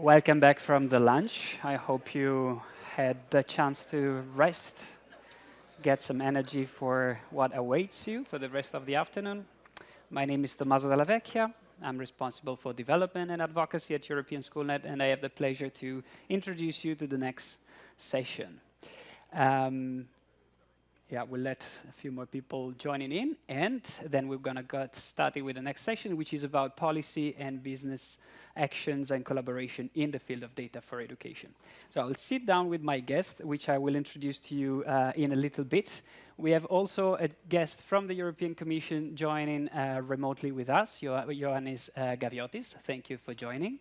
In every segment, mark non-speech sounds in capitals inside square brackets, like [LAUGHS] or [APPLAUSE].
Welcome back from the lunch. I hope you had the chance to rest, get some energy for what awaits you for the rest of the afternoon. My name is Tommaso Della Vecchia. I'm responsible for development and advocacy at European Schoolnet, and I have the pleasure to introduce you to the next session. Um, yeah, we'll let a few more people joining in, and then we're going to get started with the next session, which is about policy and business actions and collaboration in the field of data for education. So I'll sit down with my guest, which I will introduce to you uh, in a little bit. We have also a guest from the European Commission joining uh, remotely with us, jo Ioannis uh, Gaviotis. Thank you for joining.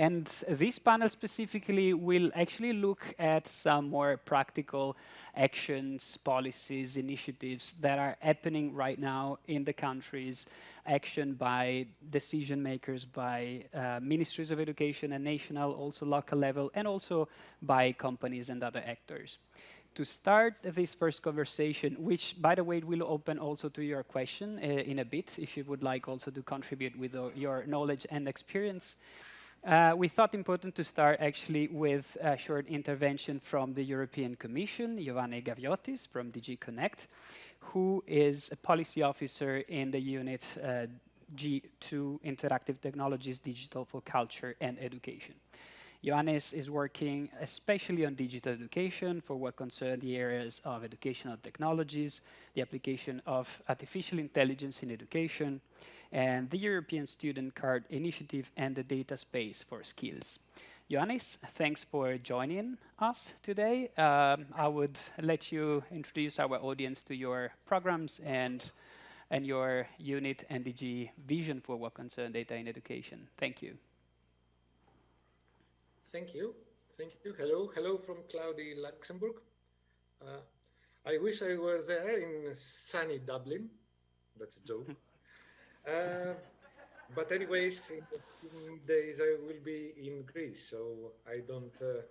And this panel specifically will actually look at some more practical actions, policies, initiatives that are happening right now in the countries, action by decision makers, by uh, ministries of education and national, also local level, and also by companies and other actors to start this first conversation, which, by the way, will open also to your question uh, in a bit, if you would like also to contribute with uh, your knowledge and experience. Uh, we thought important to start actually with a short intervention from the European Commission, Giovanni Gaviotis from DG Connect, who is a policy officer in the unit uh, G2 Interactive Technologies Digital for Culture and Education. Ioannis is working especially on digital education for what concerns the areas of educational technologies, the application of artificial intelligence in education, and the European Student Card Initiative and the Data Space for Skills. Ioannis, thanks for joining us today. Um, I would let you introduce our audience to your programs and, and your unit NDG vision for what concerns data in education. Thank you. Thank you. Thank you. Hello. Hello from cloudy Luxembourg. Uh, I wish I were there in sunny Dublin. That's a joke. [LAUGHS] Uh, but anyways, in a few days I will be in Greece, so I don't, uh,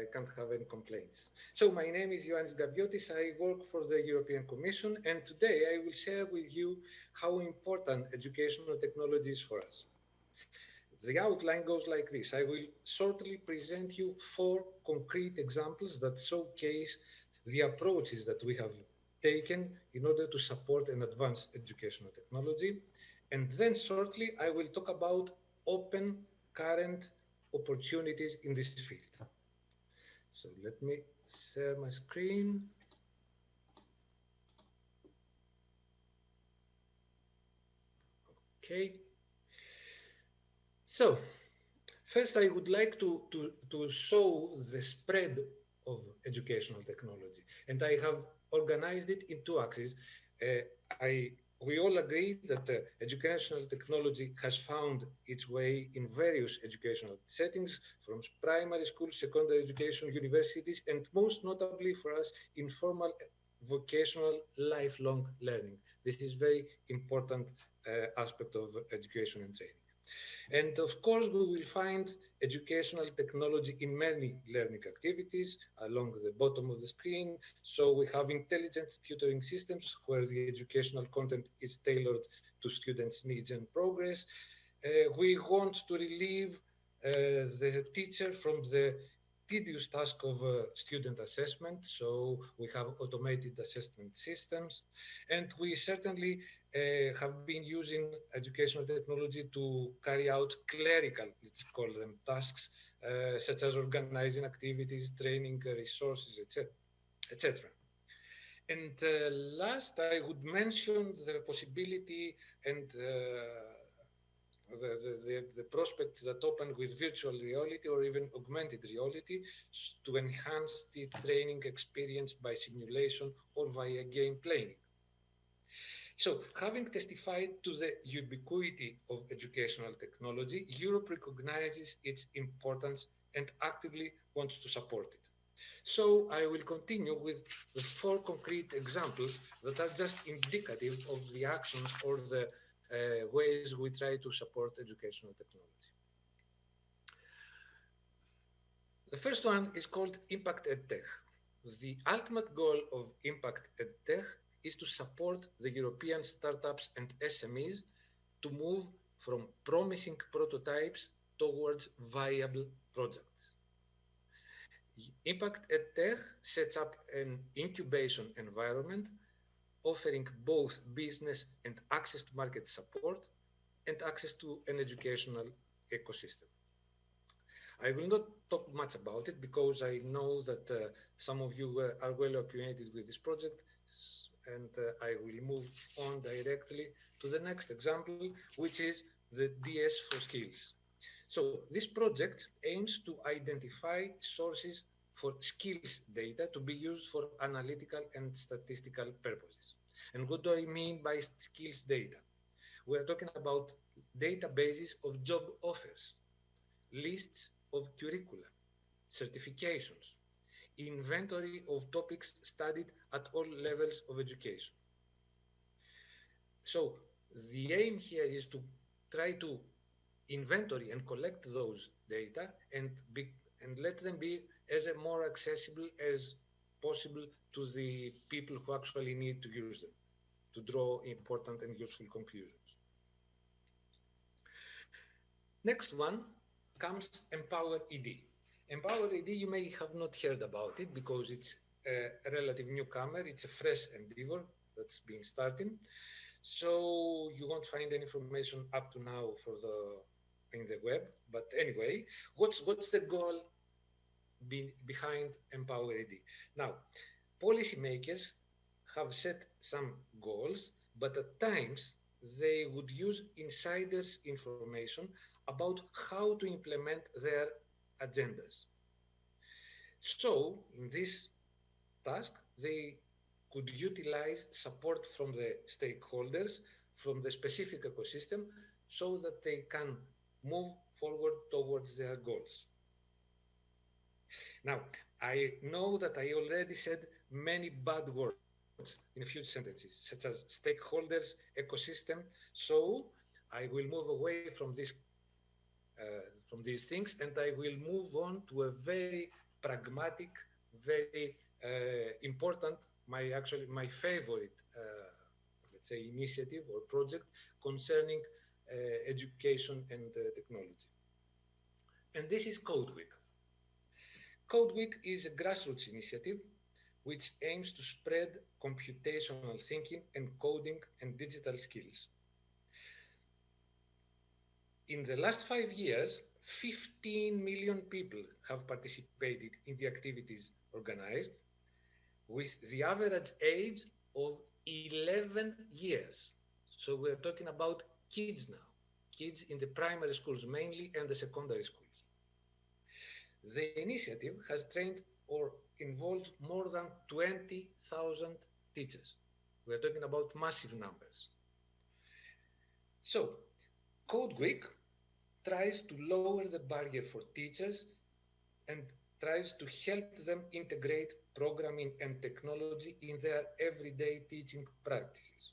I can't have any complaints. So my name is Ioannis Gaviotis. I work for the European Commission, and today I will share with you how important educational technology is for us. The outline goes like this. I will shortly present you four concrete examples that showcase the approaches that we have taken in order to support and advance educational technology. And then shortly, I will talk about open current opportunities in this field. So let me share my screen. Okay. So first I would like to, to, to show the spread of educational technology. And I have organized it in two axes. Uh, I we all agree that uh, educational technology has found its way in various educational settings, from primary school, secondary education, universities, and most notably for us, informal vocational lifelong learning. This is very important uh, aspect of education and training. And of course, we will find educational technology in many learning activities along the bottom of the screen. So we have intelligent tutoring systems where the educational content is tailored to students' needs and progress. Uh, we want to relieve uh, the teacher from the tedious task of uh, student assessment. So we have automated assessment systems. And we certainly have been using educational technology to carry out clerical, let's call them tasks, uh, such as organizing activities, training uh, resources, etc. etc. And uh, last, I would mention the possibility and uh, the, the, the, prospects that open with virtual reality or even augmented reality to enhance the training experience by simulation or via game playing. So having testified to the ubiquity of educational technology, Europe recognizes its importance and actively wants to support it. So I will continue with the four concrete examples that are just indicative of the actions or the uh, ways we try to support educational technology. The first one is called Impact EdTech. The ultimate goal of Impact EdTech is to support the European startups and SMEs to move from promising prototypes towards viable projects. Impact EdTech sets up an incubation environment offering both business and access to market support and access to an educational ecosystem. I will not talk much about it because I know that uh, some of you uh, are well acquainted with this project and uh, I will move on directly to the next example, which is the DS for Skills. So this project aims to identify sources for skills data to be used for analytical and statistical purposes. And what do I mean by skills data? We're talking about databases of job offers, lists of curricula, certifications, inventory of topics studied at all levels of education. So the aim here is to try to inventory and collect those data and be, and let them be as more accessible as possible to the people who actually need to use them to draw important and useful conclusions. Next one comes Empower ED. Empower ED, you may have not heard about it because it's a relative newcomer. It's a fresh endeavor that's been starting. So you won't find any information up to now for the in the web. But anyway, what's what's the goal be, behind Empower ED? Now, policymakers have set some goals, but at times they would use insiders' information about how to implement their agendas. So, in this task, they could utilize support from the stakeholders, from the specific ecosystem, so that they can move forward towards their goals. Now, I know that I already said many bad words in a few sentences, such as stakeholders, ecosystem. So I will move away from this uh, from these things, and I will move on to a very pragmatic, very uh, important, my actually my favorite, uh, let's say, initiative or project concerning uh, education and uh, technology. And this is Code Week. Code Week is a grassroots initiative which aims to spread computational thinking and coding and digital skills. In the last five years, 15 million people have participated in the activities organized with the average age of 11 years. So we're talking about kids now, kids in the primary schools mainly and the secondary schools. The initiative has trained or involves more than 20,000 teachers. We're talking about massive numbers. So, Code Week tries to lower the barrier for teachers and tries to help them integrate programming and technology in their everyday teaching practices.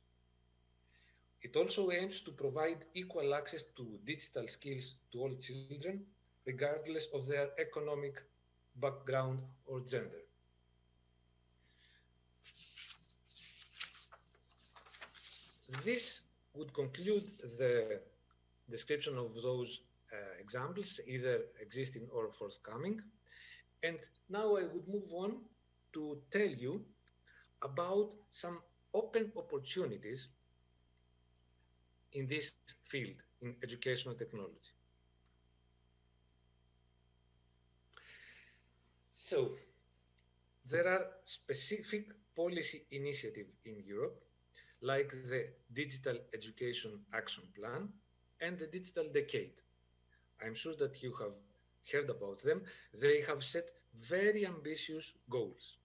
It also aims to provide equal access to digital skills to all children, regardless of their economic background or gender. This would conclude the description of those uh, examples, either existing or forthcoming. And now I would move on to tell you about some open opportunities in this field, in educational technology. So there are specific policy initiatives in Europe, like the Digital Education Action Plan and the Digital Decade. I'm sure that you have heard about them. They have set very ambitious goals.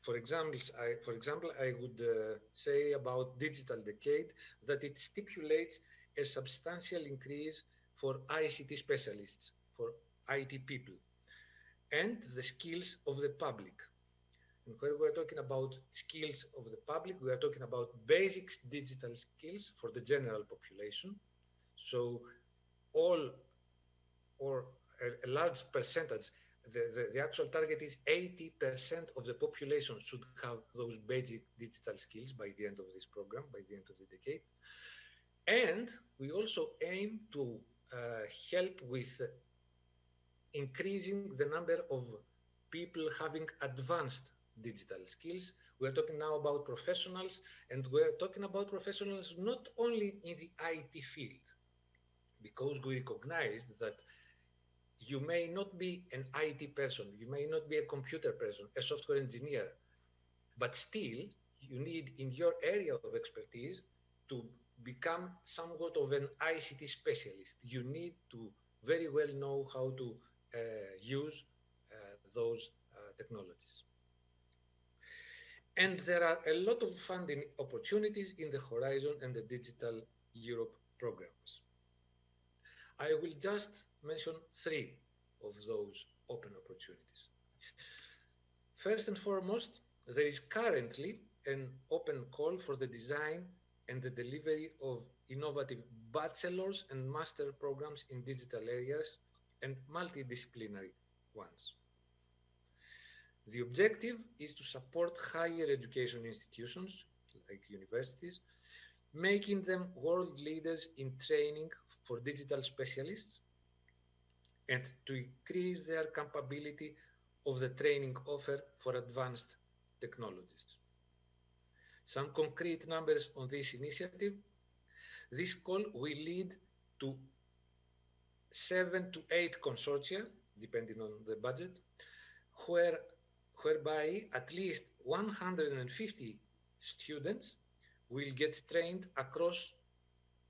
For example, I, for example, I would uh, say about Digital Decade that it stipulates a substantial increase for ICT specialists, for IT people, and the skills of the public. And when we're talking about skills of the public, we are talking about basic digital skills for the general population. So all or a, a large percentage the, the, the, actual target is 80% of the population should have those basic digital skills by the end of this program, by the end of the decade. And we also aim to uh, help with increasing the number of people having advanced digital skills. We're talking now about professionals, and we're talking about professionals not only in the IT field, because we recognize that you may not be an IT person, you may not be a computer person, a software engineer, but still you need in your area of expertise to become somewhat of an ICT specialist. You need to very well know how to uh, use uh, those uh, technologies. And there are a lot of funding opportunities in the Horizon and the Digital Europe programs. I will just mention three of those open opportunities. First and foremost, there is currently an open call for the design and the delivery of innovative bachelor's and master programs in digital areas and multidisciplinary ones. The objective is to support higher education institutions like universities, making them world leaders in training for digital specialists and to increase their capability of the training offer for advanced technologies. Some concrete numbers on this initiative. This call will lead to seven to eight consortia, depending on the budget, where, whereby at least 150 students will get trained across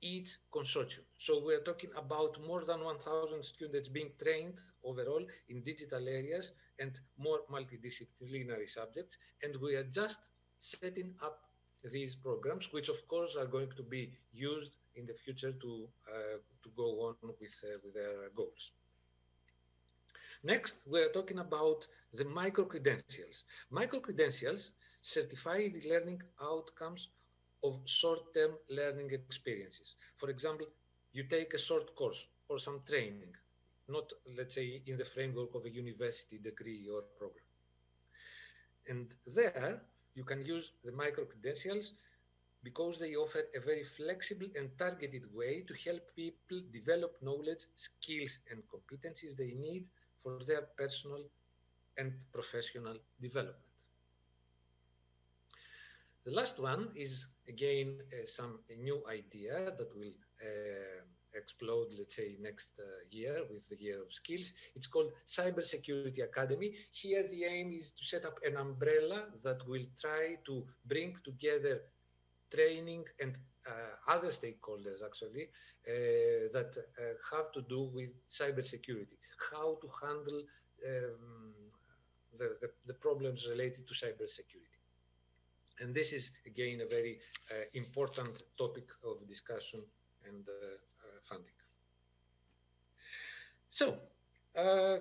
each consortium. So we're talking about more than 1,000 students being trained overall in digital areas and more multidisciplinary subjects. And we are just setting up these programs, which of course are going to be used in the future to, uh, to go on with, uh, with their goals. Next, we're talking about the micro-credentials. Micro-credentials certify the learning outcomes of short-term learning experiences. For example, you take a short course or some training, not, let's say, in the framework of a university degree or program. And there, you can use the micro-credentials because they offer a very flexible and targeted way to help people develop knowledge, skills, and competencies they need for their personal and professional development. The last one is, again, uh, some new idea that will uh, explode, let's say, next uh, year with the year of skills. It's called Cybersecurity Academy. Here, the aim is to set up an umbrella that will try to bring together training and uh, other stakeholders, actually, uh, that uh, have to do with cybersecurity, how to handle um, the, the, the, problems related to cybersecurity. And this is, again, a very important topic of discussion and funding. So, uh,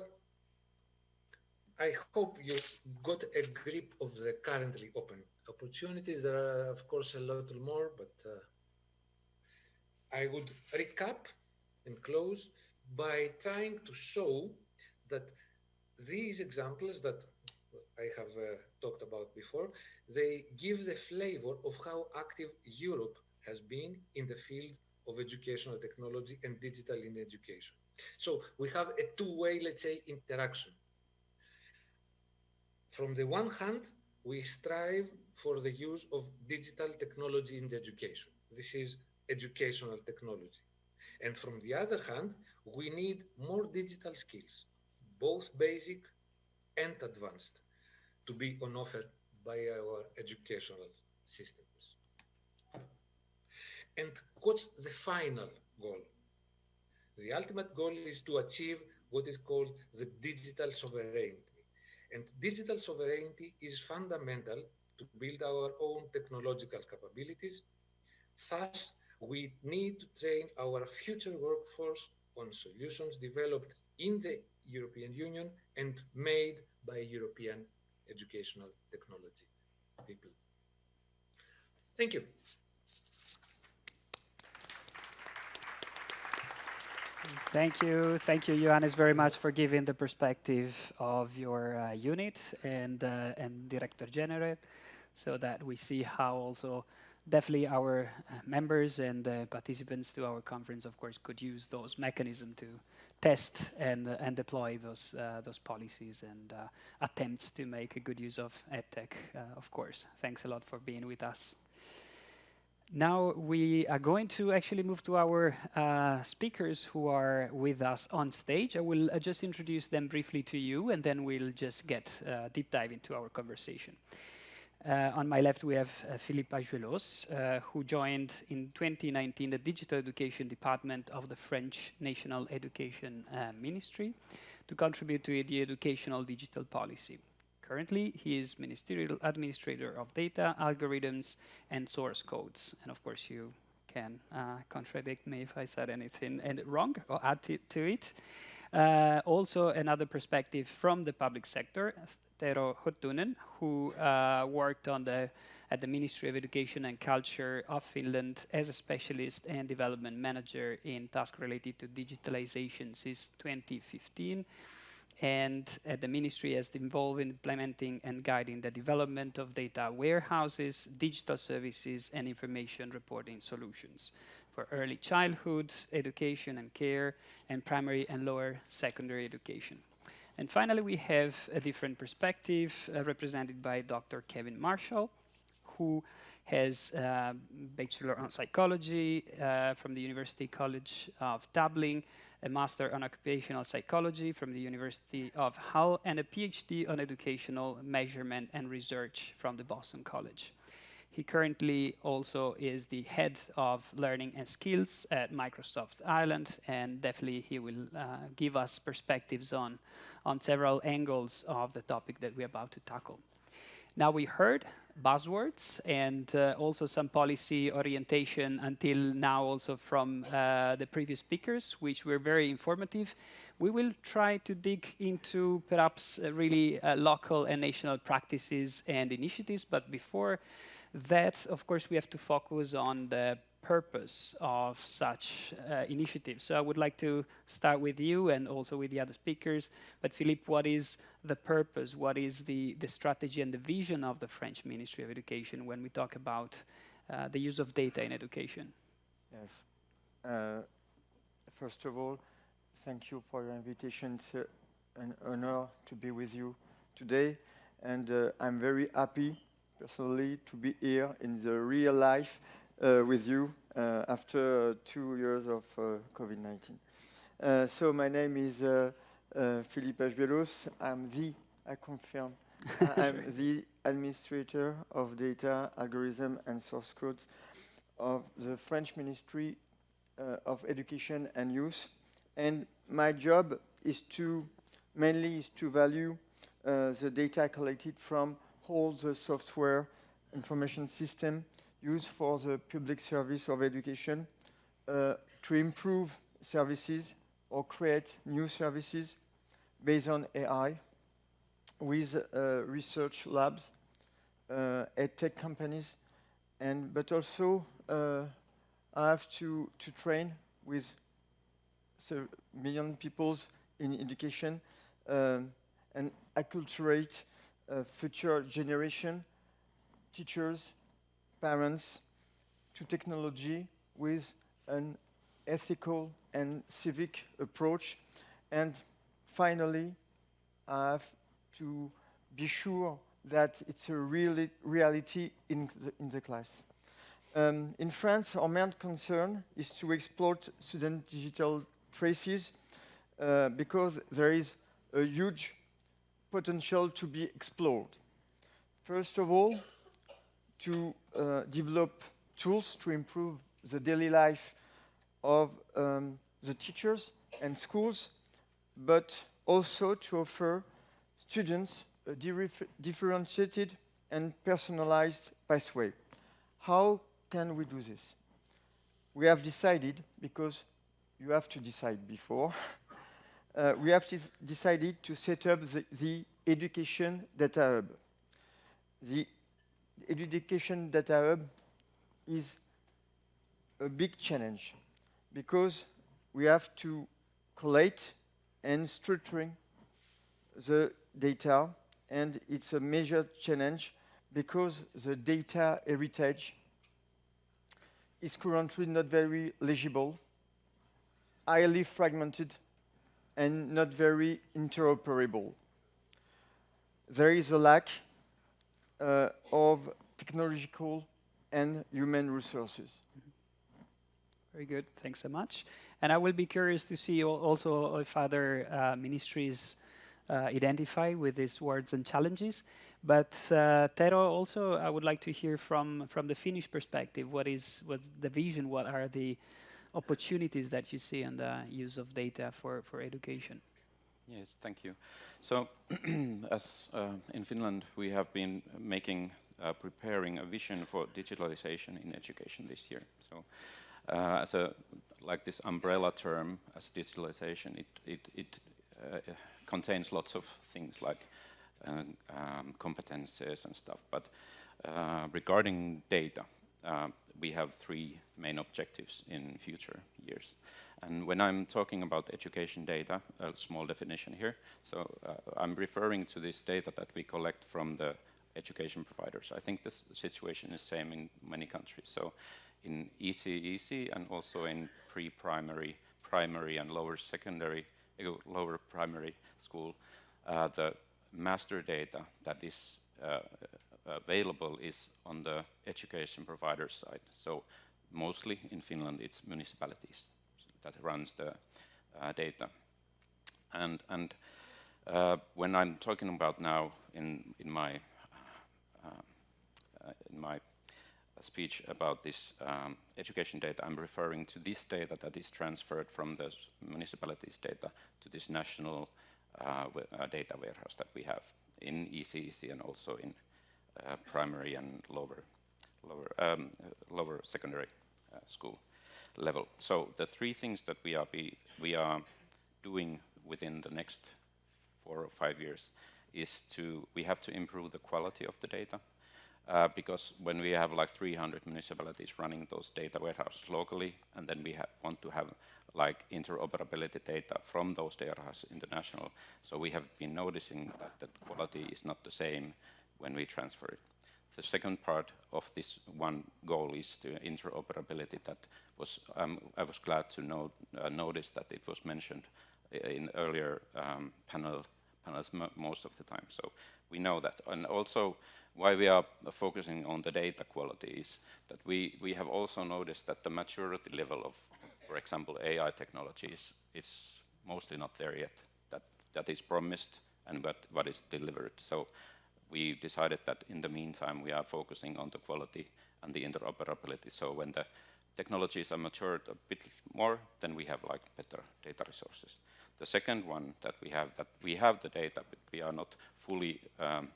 I hope you got a grip of the currently open opportunities. There are, of course, a lot more, but uh, I would recap and close by trying to show that these examples that I have uh, talked about before, they give the flavor of how active Europe has been in the field of educational technology and digital in education. So we have a two-way, let's say, interaction. From the one hand, we strive for the use of digital technology in education. This is educational technology. And from the other hand, we need more digital skills, both basic and advanced, to be on offer by our educational systems. And what's the final goal? The ultimate goal is to achieve what is called the digital sovereignty. And digital sovereignty is fundamental to build our own technological capabilities. Thus, we need to train our future workforce on solutions developed in the European Union and made by European educational technology people. Thank you. Thank you. Thank you, Ioannis, very much for giving the perspective of your uh, unit and, uh, and Director General so that we see how also definitely our uh, members and uh, participants to our conference, of course, could use those mechanisms to test and, uh, and deploy those, uh, those policies and uh, attempts to make a good use of EdTech, of course. Thanks a lot for being with us. Now we are going to actually move to our uh, speakers who are with us on stage. I will uh, just introduce them briefly to you and then we'll just get uh, deep dive into our conversation. Uh, on my left we have uh, Philippe Ajuelos, uh, who joined in 2019 the Digital Education Department of the French National Education Ministry to contribute to the educational digital policy. Currently, he is Ministerial Administrator of Data, Algorithms, and Source Codes. And of course, you can uh, contradict me if I said anything wrong or add to it. Uh, also, another perspective from the public sector, Tero Huttunen, who uh, worked on the, at the Ministry of Education and Culture of Finland as a specialist and development manager in tasks related to digitalization since 2015 and uh, the ministry has involved in implementing and guiding the development of data warehouses, digital services, and information reporting solutions for early childhood education and care, and primary and lower secondary education. And finally, we have a different perspective uh, represented by Dr. Kevin Marshall, who has a uh, Bachelor on Psychology uh, from the University College of Dublin, a Master on Occupational Psychology from the University of Hull, and a PhD on Educational Measurement and Research from the Boston College. He currently also is the head of learning and skills at Microsoft Ireland, and definitely he will uh, give us perspectives on, on several angles of the topic that we're about to tackle. Now we heard buzzwords and uh, also some policy orientation until now also from uh, the previous speakers, which were very informative. We will try to dig into perhaps uh, really uh, local and national practices and initiatives, but before that, of course, we have to focus on the purpose of such uh, initiatives. So I would like to start with you and also with the other speakers. But Philippe, what is the purpose? What is the, the strategy and the vision of the French Ministry of Education when we talk about uh, the use of data in education? Yes. Uh, first of all, thank you for your invitation. It's an honor to be with you today. And uh, I'm very happy, personally, to be here in the real life uh, with you uh, after two years of uh, COVID-19. so my name is Philippe Ajuelos. I'm the, I confirm, [LAUGHS] I'm the administrator of data, algorithm, and source codes of the French Ministry uh, of Education and Youth. And my job is to, mainly is to value uh, the data collected from all the software information system used for the public service of education uh, to improve services or create new services based on AI with uh, research labs, uh, tech companies, and but also uh, I have to, to train with million people in education um, and acculturate future generation, teachers, parents to technology with an ethical and civic approach. And finally, I have to be sure that it's a really reality in the, in the class. Um, in France, our main concern is to exploit student digital traces uh, because there is a huge potential to be explored. First of all, to uh, develop tools to improve the daily life of um, the teachers and schools, but also to offer students a differentiated and personalized pathway. How can we do this? We have decided, because you have to decide before, [LAUGHS] uh, we have decided to set up the, the Education Data Hub. The Education Data Hub is a big challenge because we have to collate and structuring the data and it's a major challenge because the data heritage is currently not very legible, highly fragmented, and not very interoperable. There is a lack uh, of technological and human resources. Very good, thanks so much. And I will be curious to see also if other uh, ministries uh, identify with these words and challenges. But uh, Tero, also, I would like to hear from from the Finnish perspective. What is what's the vision? What are the opportunities that you see in the use of data for for education? Yes, thank you. So, [CLEARS THROAT] as uh, in Finland, we have been making, uh, preparing a vision for digitalization in education this year. So, uh, as a like this umbrella term as digitalization, it it it uh, contains lots of things like um, um, competences and stuff. But uh, regarding data, uh, we have three main objectives in future years. And when I'm talking about education data, a small definition here, so uh, I'm referring to this data that we collect from the education providers. I think this situation is same in many countries. So in ECEC and also in pre-primary, primary and lower secondary, uh, lower primary school, uh, the master data that is uh, available is on the education provider side. So mostly in Finland it's municipalities that runs the uh, data. And, and uh, when I'm talking about now in, in my, uh, in my speech about this um, education data, I'm referring to this data that is transferred from the municipalities data to this national uh, uh, data warehouse that we have in ECEC and also in uh, primary and lower, lower, um, lower secondary school level. So the three things that we are, be, we are doing within the next four or five years is to, we have to improve the quality of the data. Uh, because when we have like 300 municipalities running those data warehouses locally, and then we want to have like interoperability data from those data warehouses international, so we have been noticing that the quality is not the same when we transfer it. The second part of this one goal is the interoperability that was, um, I was glad to know, uh, notice that it was mentioned in earlier um, panel, panels most of the time. So we know that. And also why we are focusing on the data quality is that we, we have also noticed that the maturity level of, for example, AI technologies is mostly not there yet. That, that is promised and what, what is delivered. So we decided that in the meantime we are focusing on the quality and the interoperability. So when the technologies are matured a bit more, then we have like better data resources. The second one that we have, that we have the data, but we are not fully um,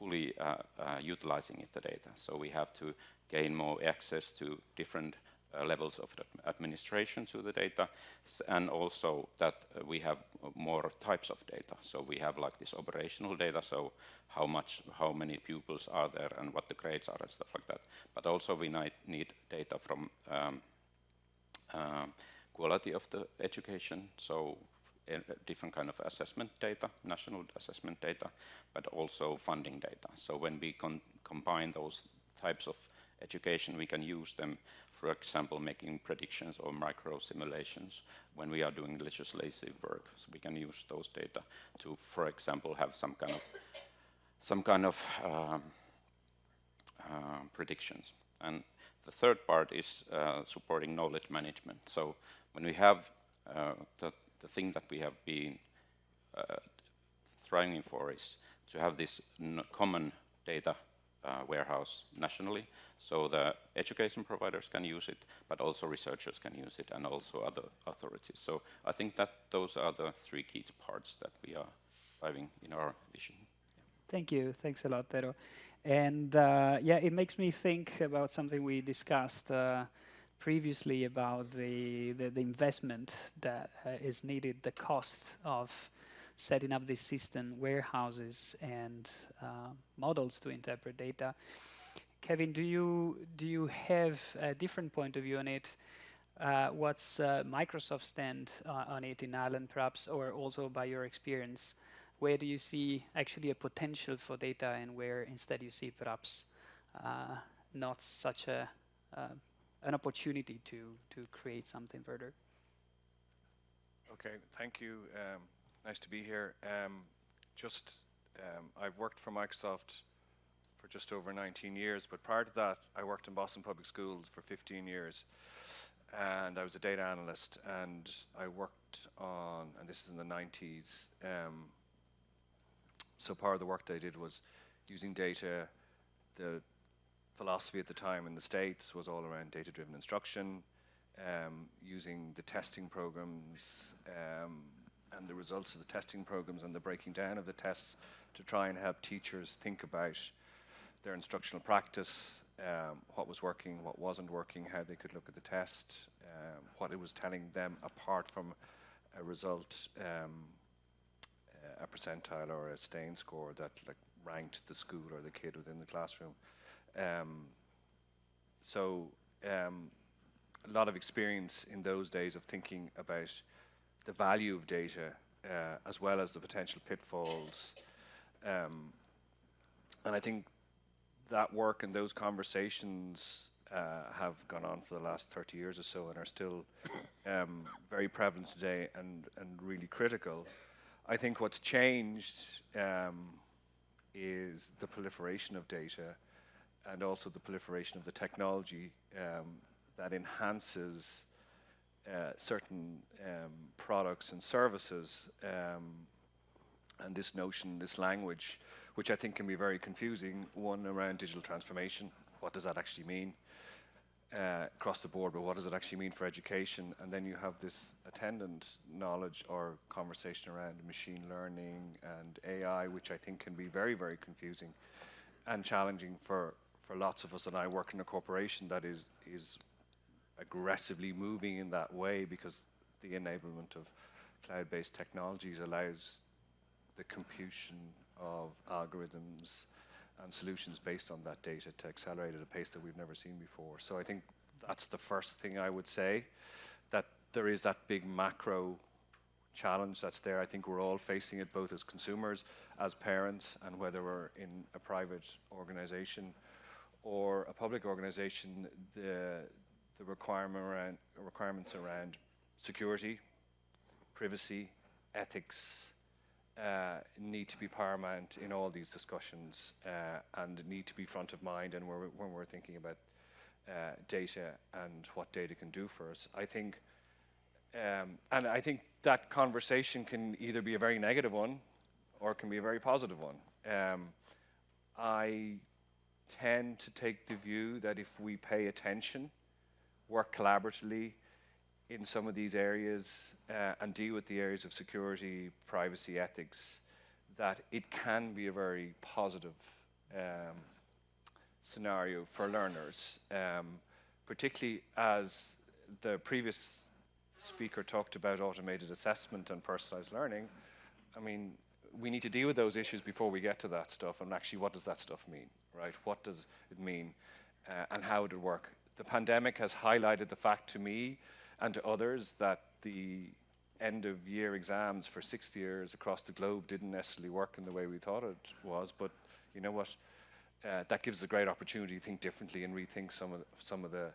fully uh, uh, utilizing it, the data. So we have to gain more access to different uh, levels of administration to the data, and also that uh, we have more types of data. So we have like this operational data, so how much, how many pupils are there and what the grades are and stuff like that. But also we need data from um, uh, quality of the education, so different kind of assessment data, national assessment data, but also funding data. So when we combine those types of education, we can use them for example, making predictions or micro simulations when we are doing legislative work. So we can use those data to, for example, have some kind of some kind of um, uh, predictions. And the third part is uh, supporting knowledge management. So when we have uh, the, the thing that we have been uh, thriving for is to have this common data uh, warehouse nationally. So the education providers can use it, but also researchers can use it, and also other authorities. So I think that those are the three key parts that we are driving in our vision. Thank you. Thanks a lot, Tero. And uh, yeah, it makes me think about something we discussed uh, previously about the, the, the investment that uh, is needed, the cost of setting up this system, warehouses, and uh, models to interpret data. Kevin, do you do you have a different point of view on it? Uh, what's uh, Microsoft's stand uh, on it in Ireland, perhaps, or also by your experience? Where do you see actually a potential for data, and where instead you see perhaps uh, not such a uh, an opportunity to to create something further. Okay, thank you. Um, nice to be here. Um, just, um, I've worked for Microsoft for just over 19 years, but prior to that, I worked in Boston Public Schools for 15 years, and I was a data analyst, and I worked on, and this is in the 90s, um, so part of the work that I did was using data, the philosophy at the time in the States was all around data-driven instruction, um, using the testing programs um, and the results of the testing programs and the breaking down of the tests to try and help teachers think about their instructional practice, um, what was working, what wasn't working, how they could look at the test, um, what it was telling them apart from a result, um, a percentile or a stanine score that like ranked the school or the kid within the classroom. Um, so um, a lot of experience in those days of thinking about the value of data uh, as well as the potential pitfalls. Um, and I think that work and those conversations uh, have gone on for the last 30 years or so and are still um, very prevalent today and, and really critical. I think what's changed um, is the proliferation of data and also the proliferation of the technology um, that enhances uh, certain um, products and services. Um, and this notion, this language, which I think can be very confusing, one around digital transformation, what does that actually mean? Uh, across the board, but what does it actually mean for education? And then you have this attendant knowledge or conversation around machine learning and AI, which I think can be very, very confusing and challenging for, for lots of us. And I work in a corporation that is, is aggressively moving in that way because the enablement of cloud-based technologies allows the computation of algorithms and solutions based on that data to accelerate at a pace that we've never seen before. So I think that's the first thing I would say, that there is that big macro challenge that's there. I think we're all facing it both as consumers, as parents, and whether we're in a private organization or a public organization, the, the requirement around, requirements around security, privacy, ethics, uh, need to be paramount in all these discussions uh, and need to be front of mind and we're, when we're thinking about uh, data and what data can do for us. I think, um, and I think that conversation can either be a very negative one or can be a very positive one. Um, I tend to take the view that if we pay attention work collaboratively in some of these areas uh, and deal with the areas of security, privacy, ethics, that it can be a very positive um, scenario for learners, um, particularly as the previous speaker talked about automated assessment and personalized learning. I mean, we need to deal with those issues before we get to that stuff and actually what does that stuff mean, right? What does it mean uh, and how would it work? The pandemic has highlighted the fact to me and to others that the end of year exams for sixth years across the globe didn't necessarily work in the way we thought it was, but you know what? Uh, that gives us a great opportunity to think differently and rethink some of the, some of the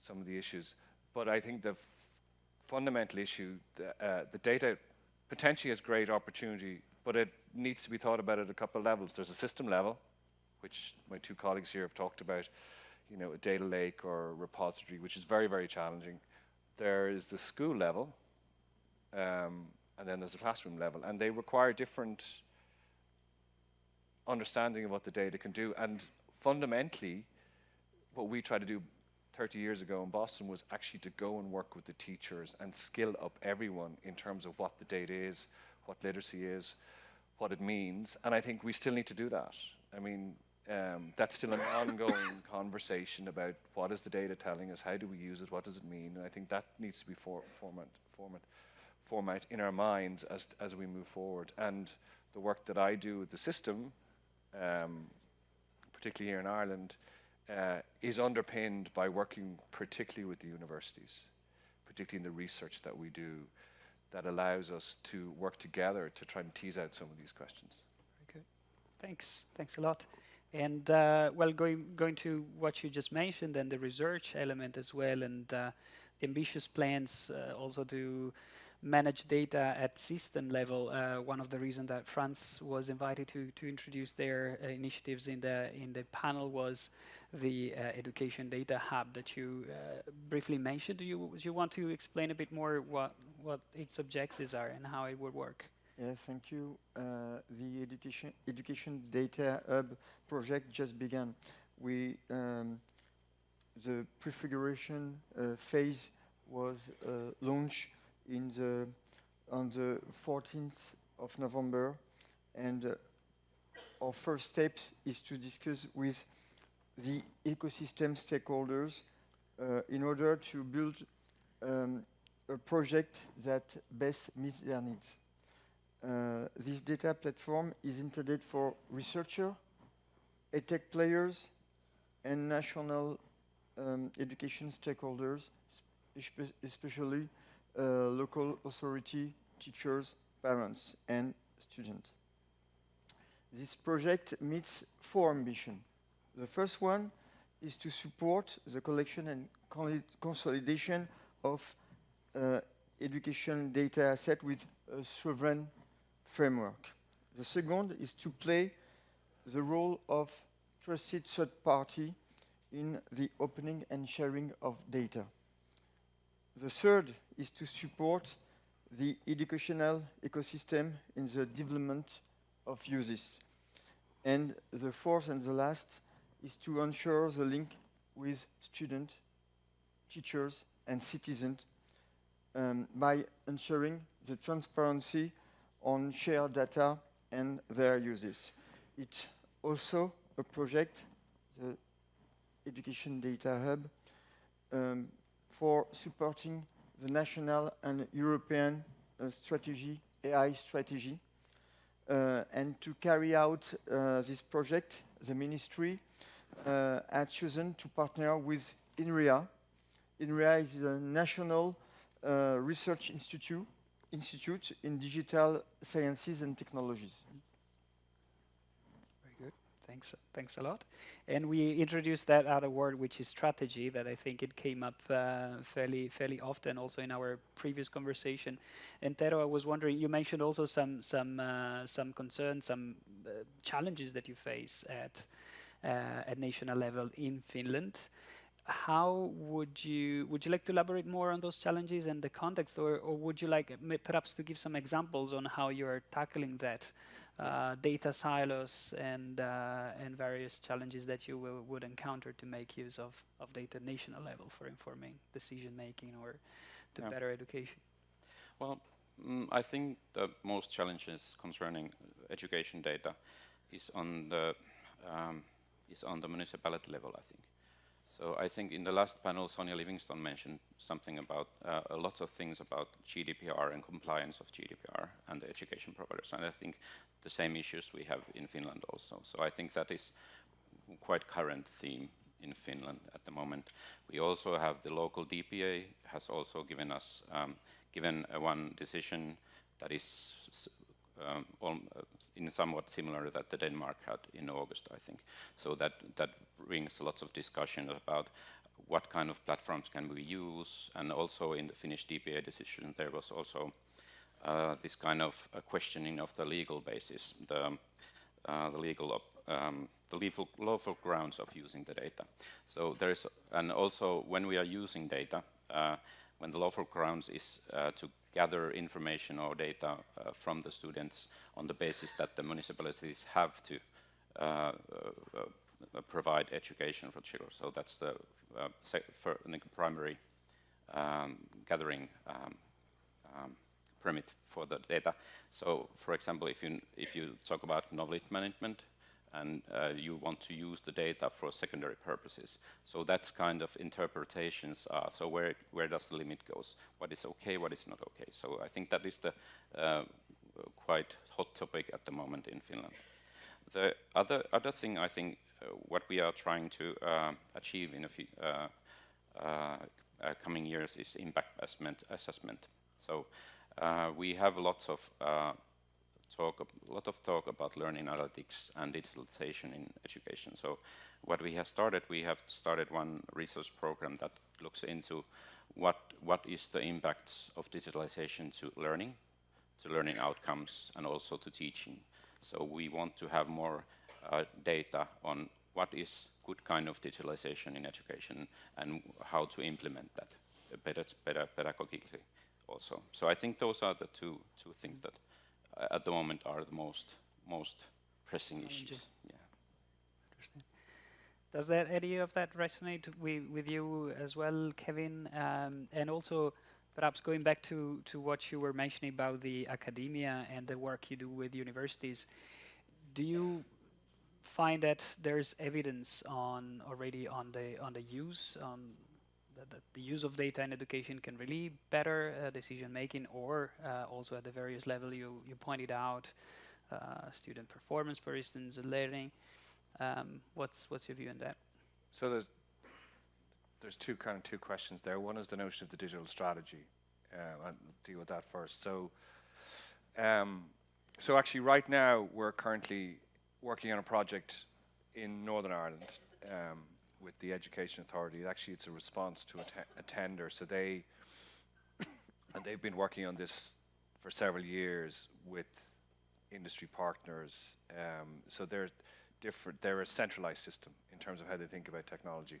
some of the issues. But I think the fundamental issue, the, uh, the data potentially has great opportunity, but it needs to be thought about at a couple of levels. There's a system level, which my two colleagues here have talked about, you know, a data lake or repository, which is very, very challenging. There is the school level, um, and then there's the classroom level, and they require different understanding of what the data can do. And fundamentally, what we tried to do 30 years ago in Boston was actually to go and work with the teachers and skill up everyone in terms of what the data is, what literacy is, what it means. And I think we still need to do that. I mean, um, that's still an ongoing [LAUGHS] conversation about what is the data telling us, how do we use it, what does it mean, and I think that needs to be for, format, format, format in our minds as, as we move forward. And the work that I do with the system, um, particularly here in Ireland, uh, is underpinned by working particularly with the universities, particularly in the research that we do, that allows us to work together to try and tease out some of these questions. Very good. Thanks. Thanks a lot. And uh, well, going going to what you just mentioned and the research element as well, and uh, ambitious plans uh, also to manage data at system level. Uh, one of the reasons that France was invited to to introduce their uh, initiatives in the in the panel was the education data hub that you briefly mentioned. Do you do you want to explain a bit more what what its objectives are and how it would work? Yes, thank you. Uh, the education education data hub project just began. We um, the prefiguration uh, phase was uh, launched in the on the 14th of November, and uh, our first steps is to discuss with the ecosystem stakeholders uh, in order to build um, a project that best meets their needs. Uh, this data platform is intended for researchers, edtech players, and national um, education stakeholders, especially uh, local authority, teachers, parents, and students. This project meets four ambitions. The first one is to support the collection and consolidation of uh, education data asset with a sovereign framework. The second is to play the role of trusted third party in the opening and sharing of data. The third is to support the educational ecosystem in the development of uses. And the fourth and the last is to ensure the link with students, teachers, and citizens um, by ensuring the transparency on shared data and their uses. It's also a project, the Education Data Hub, um, for supporting the national and European uh, strategy, AI strategy. Uh, and to carry out uh, this project, the ministry uh, had chosen to partner with INRIA. INRIA is the National uh, Research Institute Institute in Digital Sciences and Technologies. Very good. Thanks, thanks a lot. And we introduced that other word, which is strategy, that I think it came up uh, fairly, fairly often also in our previous conversation. And Tero, I was wondering, you mentioned also some, some, uh, some concerns, some uh, challenges that you face at, uh, at national level in Finland how would you would you like to elaborate more on those challenges and the context, or, or would you like perhaps to give some examples on how you are tackling that uh, data silos and uh, and various challenges that you will, would encounter to make use of of data national level for informing decision making or to yeah. better education? Well, mm, I think the most challenges concerning education data is on the um, is on the municipality level. I think so I think in the last panel, Sonia Livingstone mentioned something about uh, a lot of things about GDPR and compliance of GDPR and the education providers. And I think the same issues we have in Finland also. So I think that is quite current theme in Finland at the moment. We also have the local DPA has also given us um, given uh, one decision that is um, uh, in somewhat similar that the Denmark had in August, I think. So that, that brings lots of discussion about what kind of platforms can we use, and also in the Finnish DPA decision, there was also uh, this kind of questioning of the legal basis, the, uh, the legal um, the lawful, lawful grounds of using the data. So there's, and also when we are using data, uh, when the lawful grounds is uh, to gather information or data uh, from the students on the basis that the municipalities have to uh, uh, uh provide education for children. So that's the primary um, gathering um, um, permit for the data. So, for example, if you if you talk about knowledge management, and uh, you want to use the data for secondary purposes. So that's kind of interpretations are, so where, where does the limit goes? What is okay, what is not okay? So I think that is the uh, quite hot topic at the moment in Finland. The other, other thing I think uh, what we are trying to uh, achieve in a few uh, uh, coming years is impact assessment. assessment. So we have lots of talk, a lot of talk about learning analytics and digitalization in education. So what we have started, we have started one research program that looks into what, what is the impacts of digitalization to learning, to learning outcomes, and also to teaching. So we want to have more uh, data on what is good kind of digitalization in education and how to implement that better, better pedagogically also. So I think those are the two, two things that uh, at the moment are the most, most pressing issues. Yeah. Does that any of that resonate with, with you as well, Kevin? Um, and also, perhaps going back to, to what you were mentioning about the academia and the work you do with universities, do you find that there's evidence on already on the on the use on that, the use of data in education can really better uh, decision making or uh, also at the various level you, you pointed out uh, student performance for instance learning. Um, what's what's your view on that? So there's there's two kind of two questions there. One is the notion of the digital strategy uh, I'll deal with that first. So um, so actually right now we're currently working on a project in Northern Ireland um, with the Education Authority. Actually, it's a response to a, a tender. So they and they've been working on this for several years with industry partners. Um, so they're different. They're a centralized system in terms of how they think about technology.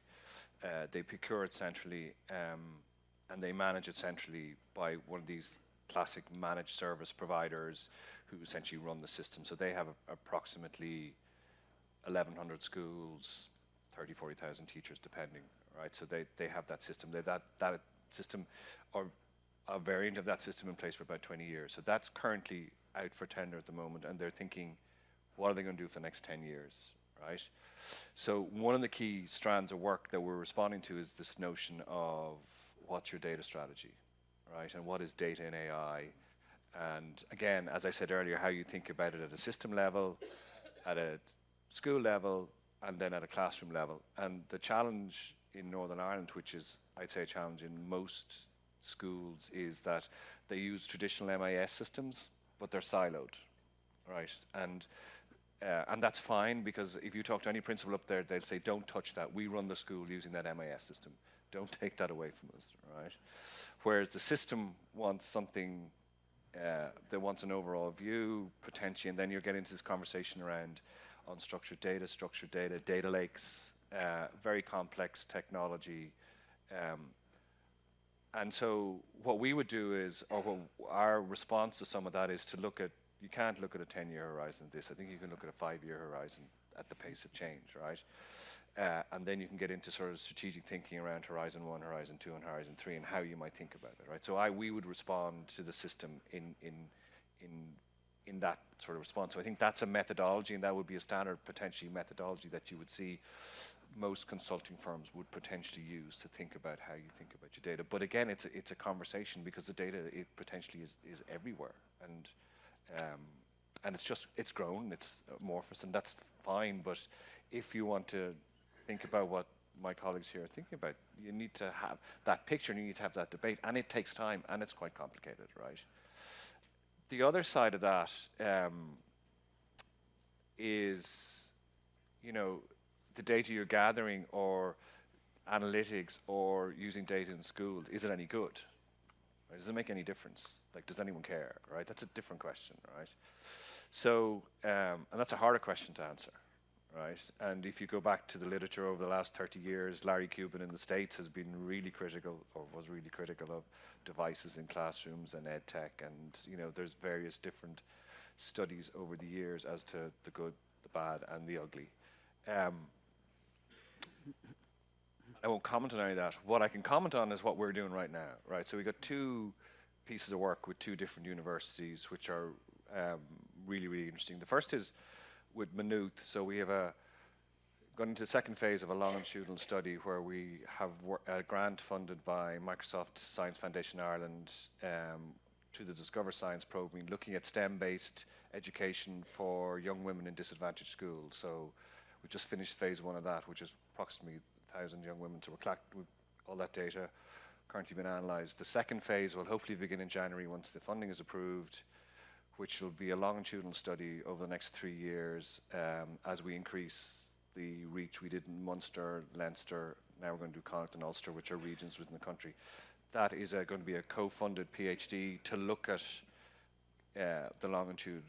Uh, they procure it centrally um, and they manage it centrally by one of these classic managed service providers who essentially run the system. So they have a, approximately 1,100 schools, 30, 40,000 teachers, depending, right? So they, they have that system. They that, that system, or a variant of that system in place for about 20 years. So that's currently out for tender at the moment, and they're thinking, what are they going to do for the next 10 years, right? So one of the key strands of work that we're responding to is this notion of what's your data strategy, right? And what is data in AI? And again, as I said earlier, how you think about it at a system level, at a school level, and then at a classroom level. And the challenge in Northern Ireland, which is, I'd say, a challenge in most schools, is that they use traditional MIS systems, but they're siloed, right? And uh, and that's fine because if you talk to any principal up there, they'll say, "Don't touch that. We run the school using that MIS system. Don't [LAUGHS] take that away from us." Right? Whereas the system wants something uh, that wants an overall view, potentially, and then you're getting into this conversation around unstructured data, structured data, data lakes, uh, very complex technology. Um, and so what we would do is, or our response to some of that is to look at, you can't look at a 10-year horizon this. I think you can look at a five-year horizon at the pace of change, right? Uh, and then you can get into sort of strategic thinking around Horizon 1, Horizon 2, and Horizon 3 and how you might think about it, right? So I, we would respond to the system in, in, in in that sort of response. So I think that's a methodology, and that would be a standard potentially methodology that you would see most consulting firms would potentially use to think about how you think about your data. But again, it's a, it's a conversation because the data it potentially is, is everywhere, and um, and it's just it's grown, it's amorphous, and that's fine. But if you want to think about what my colleagues here are thinking about, you need to have that picture, and you need to have that debate, and it takes time, and it's quite complicated, right? the other side of that um, is, you know, the data you're gathering or analytics or using data in schools, is it any good? Right? Does it make any difference? Like, does anyone care, right? That's a different question, right? So, um, and that's a harder question to answer, right? And if you go back to the literature over the last 30 years, Larry Cuban in the States has been really critical, or was really critical of devices in classrooms and ed tech, and you know, there's various different studies over the years as to the good, the bad, and the ugly. Um, I won't comment on any of that. What I can comment on is what we're doing right now, right? So we got two pieces of work with two different universities, which are um, really, really interesting. The first is with Maynooth. So we have a gone into the second phase of a longitudinal study where we have a grant funded by Microsoft Science Foundation Ireland um, to the Discover Science program, looking at STEM-based education for young women in disadvantaged schools. So we just finished phase one of that, which is approximately 1,000 young women. So we're all that data currently been analysed. The second phase will hopefully begin in January once the funding is approved, which will be a longitudinal study over the next three years um, as we increase the reach. We did in Munster, Leinster, now we're going to do Connacht and Ulster, which are regions within the country. That is uh, going to be a co-funded PhD to look at uh, the longitude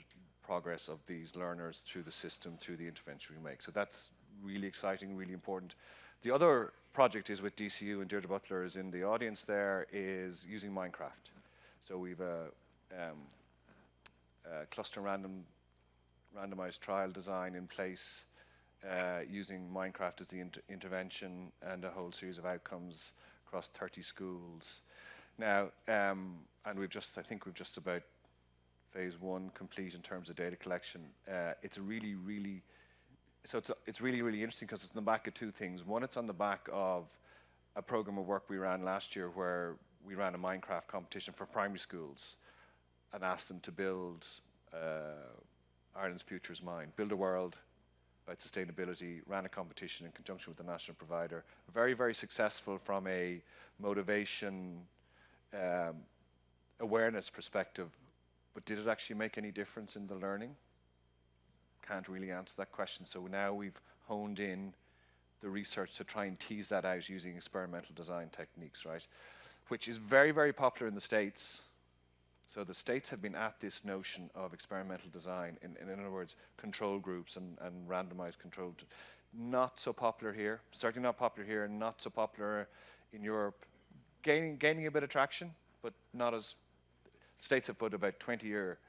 progress of these learners through the system, through the intervention we make. So that's really exciting, really important. The other project is with DCU and Deirdre Butler is in the audience there, is using Minecraft. So we've a, um, a cluster random randomized trial design in place uh, using Minecraft as the inter intervention and a whole series of outcomes across 30 schools. Now, um, and we've just, I think we've just about phase one complete in terms of data collection. Uh, it's really, really, so it's, a, it's really, really interesting because it's on the back of two things. One, it's on the back of a program of work we ran last year where we ran a Minecraft competition for primary schools and asked them to build uh, Ireland's Futures Mine, build a world about sustainability, ran a competition in conjunction with the national provider. Very, very successful from a motivation, um, awareness perspective, but did it actually make any difference in the learning? Can't really answer that question. So now we've honed in the research to try and tease that out using experimental design techniques, right? Which is very, very popular in the States. So the States have been at this notion of experimental design, in, in other words, control groups and, and randomized controlled. Not so popular here, certainly not popular here, not so popular in Europe. Gaining, gaining a bit of traction, but not as, States have put about 20 year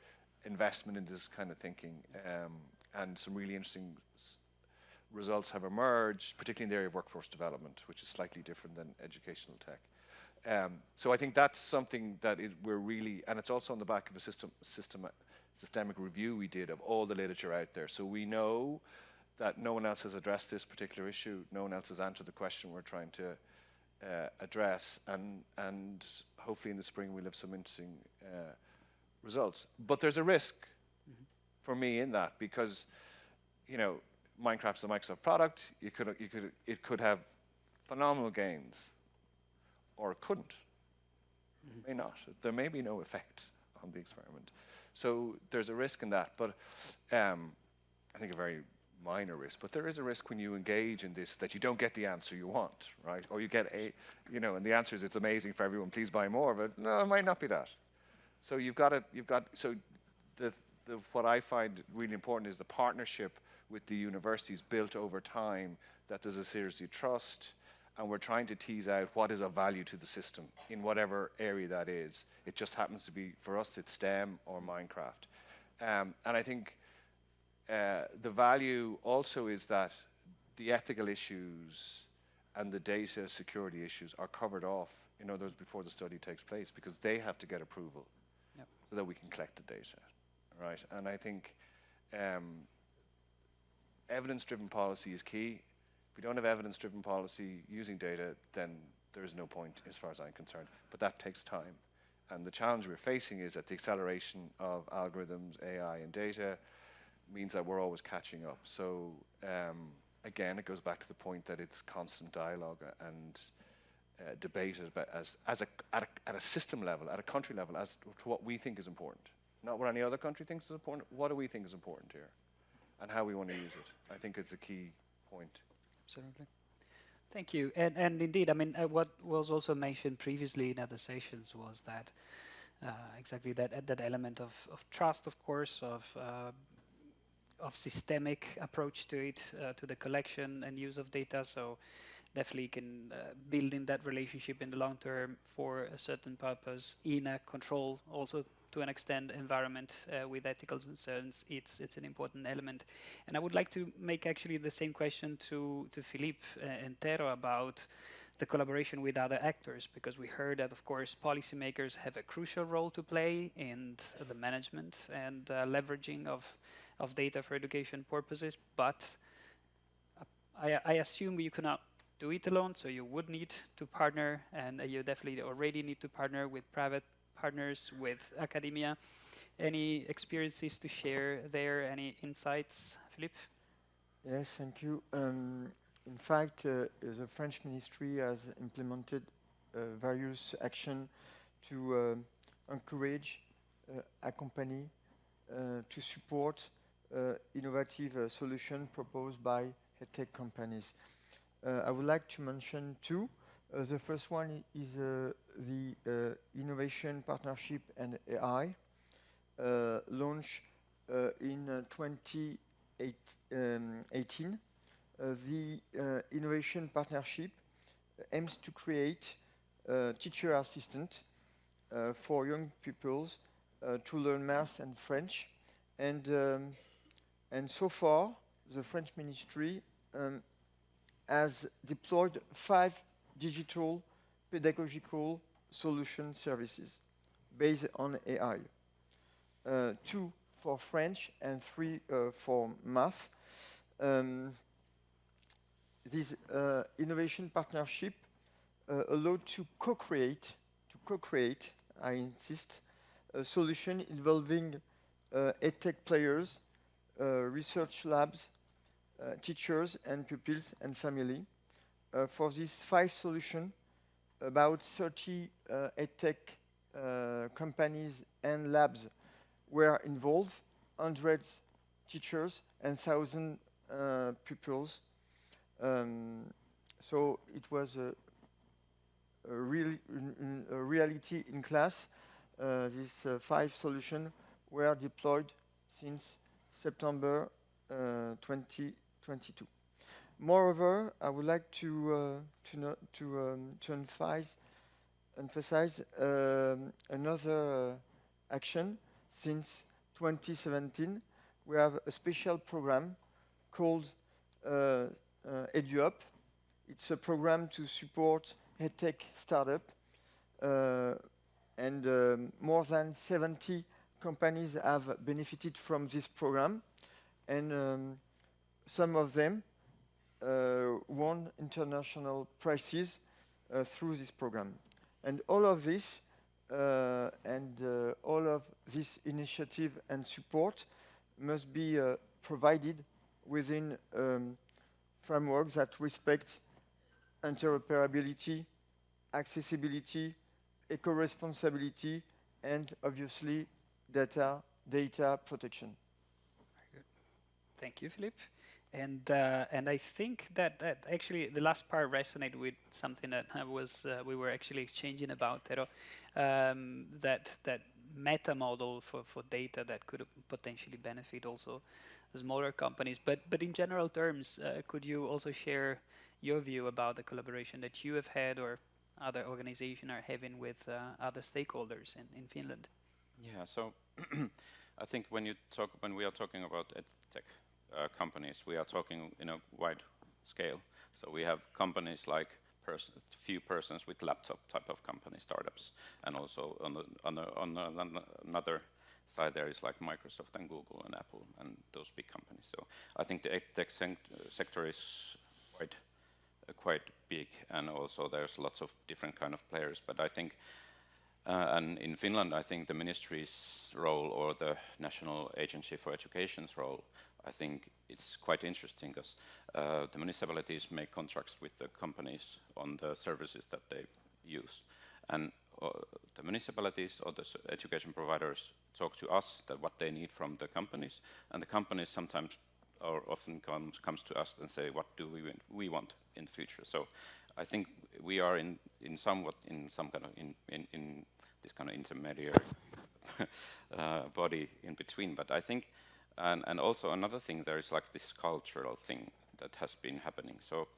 investment in this kind of thinking, um, and some really interesting results have emerged, particularly in the area of workforce development, which is slightly different than educational tech. Um, so I think that's something that is, we're really, and it's also on the back of a system, system, systemic review we did of all the literature out there. So we know that no one else has addressed this particular issue, no one else has answered the question we're trying to uh, address, and, and hopefully in the spring we'll have some interesting uh, results. But there's a risk mm -hmm. for me in that because, you know, Minecraft's a Microsoft product. You could, you could, it could have phenomenal gains, or couldn't. Mm -hmm. May not. There may be no effect on the experiment. So there's a risk in that, but um, I think a very minor risk. But there is a risk when you engage in this that you don't get the answer you want, right? Or you get a, you know, and the answer is it's amazing for everyone. Please buy more. But no, it might not be that. So you've got to, you've got. So the, the what I find really important is the partnership with the universities built over time that there's a series of trust and we're trying to tease out what is of value to the system in whatever area that is. It just happens to be, for us, it's STEM or Minecraft. Um, and I think uh, the value also is that the ethical issues and the data security issues are covered off in others before the study takes place because they have to get approval yep. so that we can collect the data, right? And I think um, evidence-driven policy is key. If we don't have evidence-driven policy using data, then there is no point as far as I'm concerned. But that takes time. And the challenge we're facing is that the acceleration of algorithms, AI, and data means that we're always catching up. So um, again, it goes back to the point that it's constant dialogue and uh, debate as, as a, at, a, at a system level, at a country level, as to what we think is important. Not what any other country thinks is important, what do we think is important here? and how we want to use it. I think it's a key point. Absolutely. Thank you. And, and indeed, I mean, uh, what was also mentioned previously in other sessions was that uh, exactly that uh, that element of, of trust, of course, of uh, of systemic approach to it, uh, to the collection and use of data. So definitely can uh, build in that relationship in the long term for a certain purpose in a control also to an extent environment uh, with ethical concerns, it's it's an important element. And I would like to make actually the same question to to Philippe uh, and Tero about the collaboration with other actors, because we heard that, of course, policymakers have a crucial role to play in the management and uh, leveraging of, of data for education purposes, but I, I, assume you cannot do it alone, so you would need to partner, and you definitely already need to partner with private partners with academia. Any experiences to share there? Any insights, Philippe? Yes, thank you. Um, in fact, uh, the French ministry has implemented uh, various action to uh, encourage, uh, accompany uh, to support innovative solutions proposed by tech companies. I would like to mention two. Uh, the first one is the uh, Innovation Partnership and AI, uh, launched uh, in 2018. Um, the Innovation Partnership aims to create a teacher assistant uh, for young pupils uh, to learn math and French. And, um, and so far, the French ministry um, has deployed five digital pedagogical solution services based on AI. Uh, two for French and three uh, for math. Um, this uh, innovation partnership uh, allowed to co-create, to co-create, I insist, a solution involving uh, edtech players, uh, research labs, teachers and pupils and family. For these five solutions, about 30 uh, edtech companies and labs were involved, hundreds teachers and thousand pupils. Um, so it was a, a, really, a reality in class. Uh, these uh, five solutions were deployed since September uh, 20 22. Moreover, I would like to uh, to, to, um, to emphasize, emphasize um, another uh, action since 2017. We have a special program called uh, uh, EduUp. It's a program to support edtech startup, uh, and um, more than 70 companies have benefited from this program. And um, some of them won international prizes uh, through this program. And all of this uh, and uh, all of this initiative and support must be uh, provided within um, frameworks that respect interoperability, accessibility, eco-responsibility, and obviously data, data protection. Thank you, Philippe. And uh, and I think that, that actually the last part resonated with something that I was uh, we were actually exchanging about Tero, um, that that meta model for, for data that could potentially benefit also smaller companies. But but in general terms, uh, could you also share your view about the collaboration that you have had or other organizations are having with uh, other stakeholders in, in Finland? Yeah. So [CLEARS THROAT] I think when you talk when we are talking about tech uh, companies, we are talking in a wide scale. So we have companies like pers few persons with laptop type of company startups, and also on, the, on, the, on, the, on another side there is like Microsoft and Google and Apple and those big companies. So I think the tech sector is quite uh, quite big, and also there's lots of different kind of players. But I think uh, and in Finland, I think the ministry's role or the National Agency for Education's role I think it's quite interesting because uh, the municipalities make contracts with the companies on the services that they use. And uh, the municipalities or the education providers talk to us that what they need from the companies, and the companies sometimes or often comes, comes to us and say, what do we, we want in the future? So I think we are in, in somewhat in some kind of in, in, in this kind of intermediary [LAUGHS] uh, body in between. But I think and, and also another thing, there is like this cultural thing that has been happening. So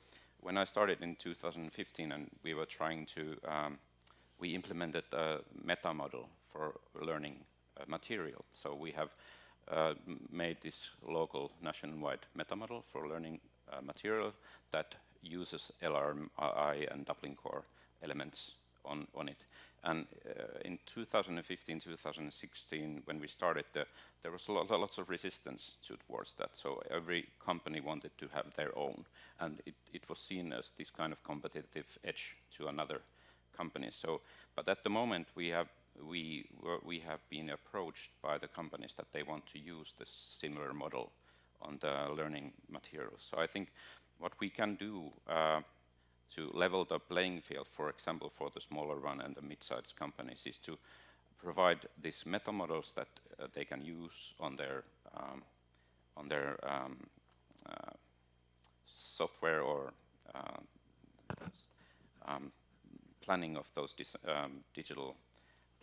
when I started in 2015 and we were trying to, um, we implemented a meta model for learning uh, material. So we have uh, made this local nationwide meta model for learning uh, material that uses LRMI and Dublin core elements on, on it. And uh, in 2015, 2016, when we started, the, there was lot, lots of resistance towards that. So every company wanted to have their own, and it, it was seen as this kind of competitive edge to another company. So, but at the moment, we have we we have been approached by the companies that they want to use this similar model on the learning materials. So I think what we can do. Uh, to level the playing field, for example, for the smaller one and the mid-sized companies, is to provide these meta models that uh, they can use on their um, on their um, uh, software or uh, planning of those um, digital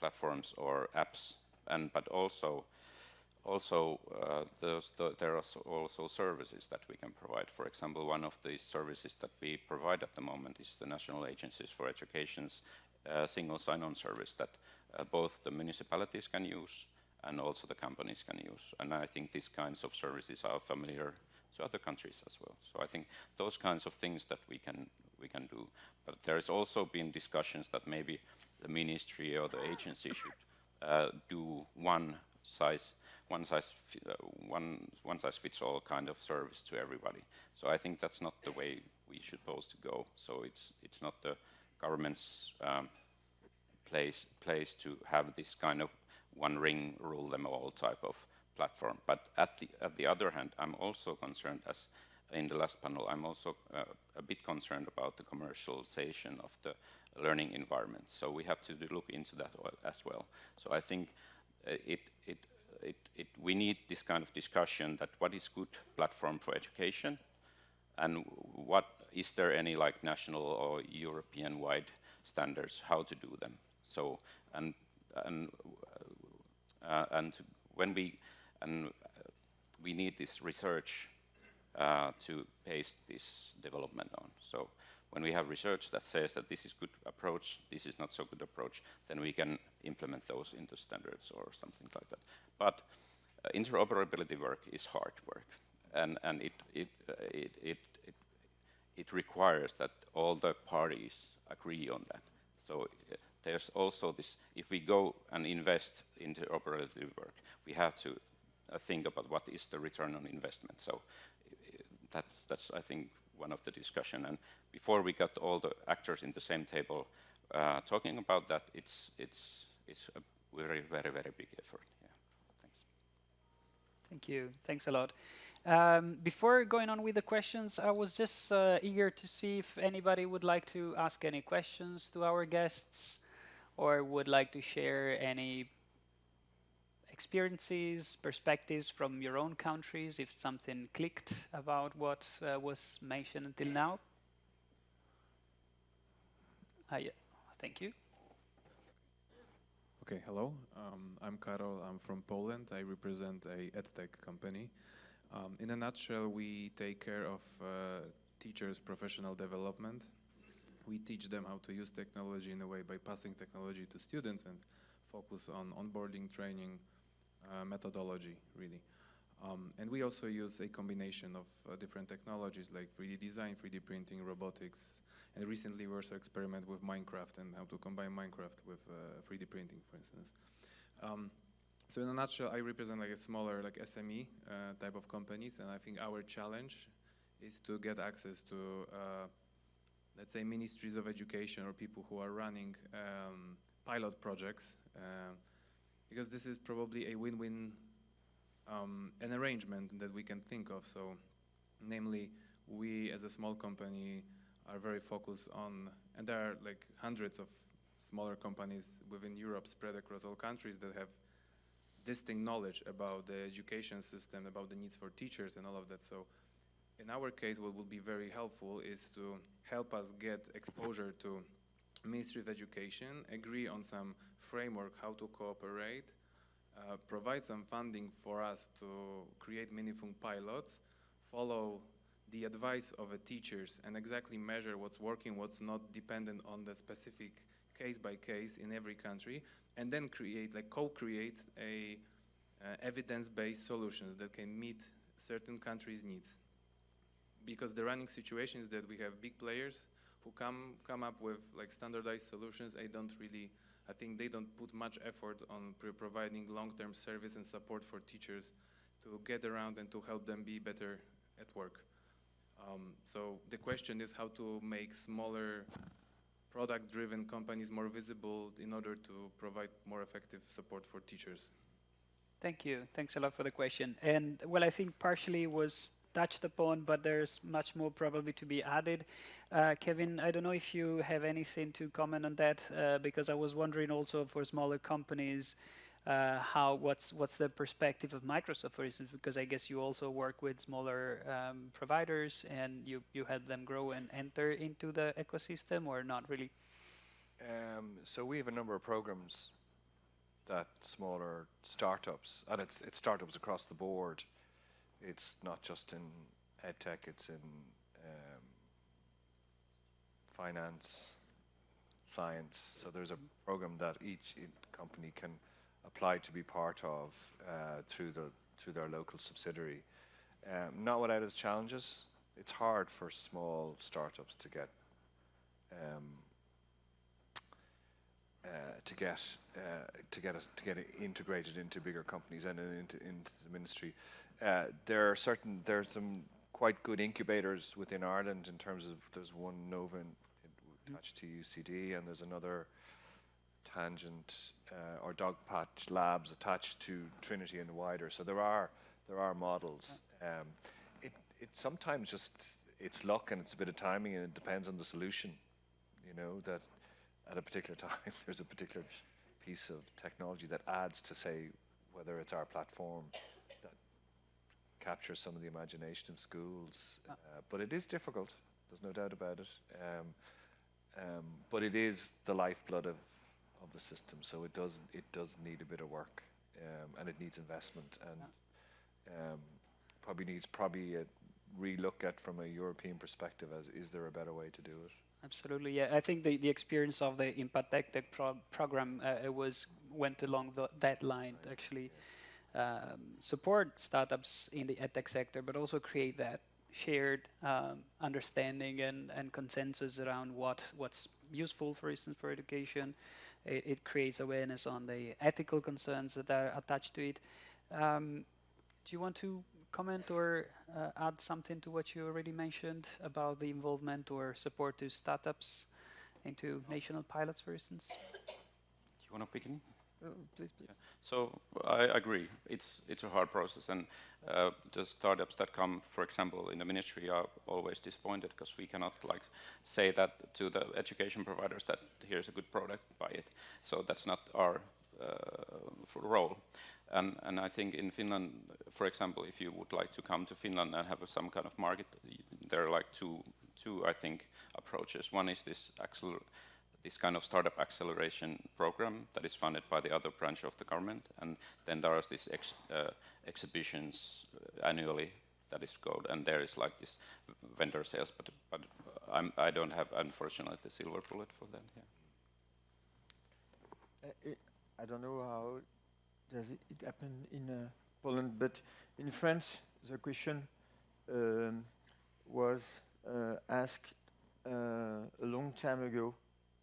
platforms or apps, and but also also uh, there are also services that we can provide. For example, one of the services that we provide at the moment is the National Agencies for Education's uh, single sign-on service that uh, both the municipalities can use and also the companies can use. And I think these kinds of services are familiar to other countries as well. So I think those kinds of things that we can we can do. But there's also been discussions that maybe the ministry or the agency should uh, do one size one size uh, one one size fits all kind of service to everybody. So I think that's not the way we should supposed to go. So it's it's not the government's um, place place to have this kind of one ring rule them all type of platform. But at the at the other hand, I'm also concerned as in the last panel, I'm also uh, a bit concerned about the commercialization of the learning environment. So we have to look into that as well. So I think uh, it, it, it, it, we need this kind of discussion that what is good platform for education and what is there any like national or European wide standards how to do them. So and and uh, and when we and we need this research uh, to base this development on. So when we have research that says that this is good approach, this is not so good approach, then we can implement those into standards or something like that. But uh, interoperability work is hard work, and, and it, it, uh, it, it, it, it, requires that all the parties agree on that. So uh, there's also this, if we go and invest in interoperability work, we have to uh, think about what is the return on investment. So uh, that's, that's, I think, one of the discussion. And before we got all the actors in the same table uh, talking about that, it's, it's, it's a very, very, very big effort. Yeah. Thanks. Thank you. Thanks a lot. Um, before going on with the questions, I was just uh, eager to see if anybody would like to ask any questions to our guests or would like to share any experiences, perspectives from your own countries, if something clicked about what uh, was mentioned until now? Uh, yeah. Thank you. Okay, hello. Um, I'm Karol. I'm from Poland. I represent a edtech company. Um, in a nutshell, we take care of uh, teachers' professional development. We teach them how to use technology in a way by passing technology to students and focus on onboarding, training, uh, methodology, really. Um, and we also use a combination of uh, different technologies like 3D design, 3D printing, robotics, and recently we also experiment with Minecraft and how to combine Minecraft with uh, 3D printing, for instance. Um, so in a nutshell, I represent like a smaller like SME uh, type of companies, and I think our challenge is to get access to, uh, let's say, ministries of education or people who are running um, pilot projects uh, because this is probably a win-win um, an arrangement that we can think of. So, namely, we as a small company are very focused on, and there are like hundreds of smaller companies within Europe spread across all countries that have distinct knowledge about the education system, about the needs for teachers and all of that. So in our case, what would be very helpful is to help us get exposure to Ministry of Education, agree on some framework how to cooperate, uh, provide some funding for us to create meaningful pilots, follow the advice of the teachers and exactly measure what's working, what's not dependent on the specific case by case in every country, and then create, like co-create a uh, evidence-based solutions that can meet certain countries' needs. Because the running situation is that we have big players who come come up with like standardized solutions. I don't really, I think they don't put much effort on providing long-term service and support for teachers to get around and to help them be better at work. Um, so the question is how to make smaller product-driven companies more visible in order to provide more effective support for teachers. Thank you. Thanks a lot for the question. And well, I think partially was touched upon, but there's much more probably to be added. Uh, Kevin, I don't know if you have anything to comment on that, uh, because I was wondering also for smaller companies, uh, how what's what's the perspective of Microsoft, for instance, because I guess you also work with smaller um, providers and you you help them grow and enter into the ecosystem, or not really? Um, so we have a number of programs that smaller startups, and it's it's startups across the board. It's not just in edtech; it's in um, finance, science. So there's a program that each company can apply to be part of uh, through the through their local subsidiary. Um, not without its challenges. It's hard for small startups to get um, uh, to get uh, to get us to get integrated into bigger companies and into into the ministry. Uh, there are certain there's some quite good incubators within Ireland in terms of there's one Nova attached to UCD and there's another Tangent uh, or Dogpatch Labs attached to Trinity and wider. So there are there are models. Um, it it sometimes just it's luck and it's a bit of timing and it depends on the solution. You know that at a particular [LAUGHS] time there's a particular piece of technology that adds to say whether it's our platform that captures some of the imagination in schools. Uh, but it is difficult. There's no doubt about it. Um, um, but it is the lifeblood of of the system. So it does it does need a bit of work, um, and it needs investment, and um, probably needs probably a relook at from a European perspective as is there a better way to do it? Absolutely, yeah. I think the, the experience of the Impact Tech pro program uh, it was went along the, that line to actually um, support startups in the edtech sector, but also create that shared um, understanding and, and consensus around what what's useful, for instance, for education, it, it, creates awareness on the ethical concerns that are attached to it. Um, do you want to comment or uh, add something to what you already mentioned about the involvement or support to startups into national pilots, for instance? Do you want to begin? Oh, please, please. Yeah. So I agree. It's it's a hard process, and uh, the startups that come, for example, in the ministry, are always disappointed because we cannot like say that to the education providers that here's a good product, buy it. So that's not our uh, role. And and I think in Finland, for example, if you would like to come to Finland and have some kind of market, there are like two two I think approaches. One is this acceler this kind of startup acceleration program that is funded by the other branch of the government. And then there are these ex, uh, exhibitions uh, annually that is called, and there is like this vendor sales, but, but I'm, I do not have, unfortunately, the silver bullet for that. Uh, I don't know how does it, it happen in uh, Poland, but in France, the question um, was uh, asked a long time ago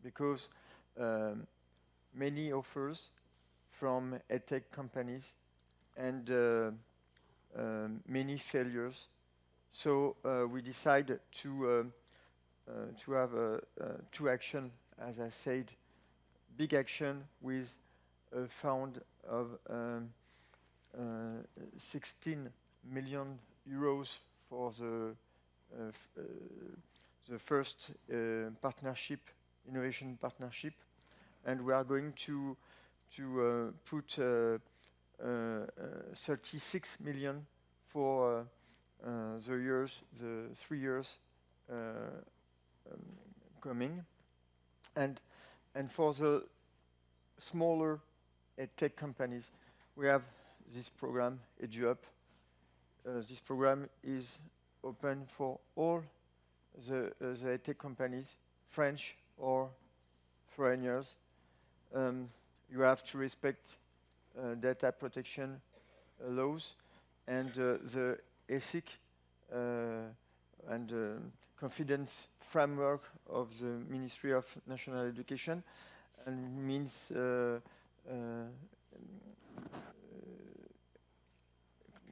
because um, many offers from edtech companies and uh, um, many failures. So uh, we decided to uh, uh to have uh, two action, as I said, big action with a fund of um, 16 million euros for the the first partnership innovation partnership, and we are going to to uh, put uh, uh, 36 million for the years, the three years um, coming, and and for the smaller tech companies, we have this program EduUp. Uh, this program is open for all the, uh, the tech companies, French, or foreigners. Um, you have to respect uh, data protection uh, laws and uh, the ethic uh, and uh, confidence framework of the Ministry of National Education and means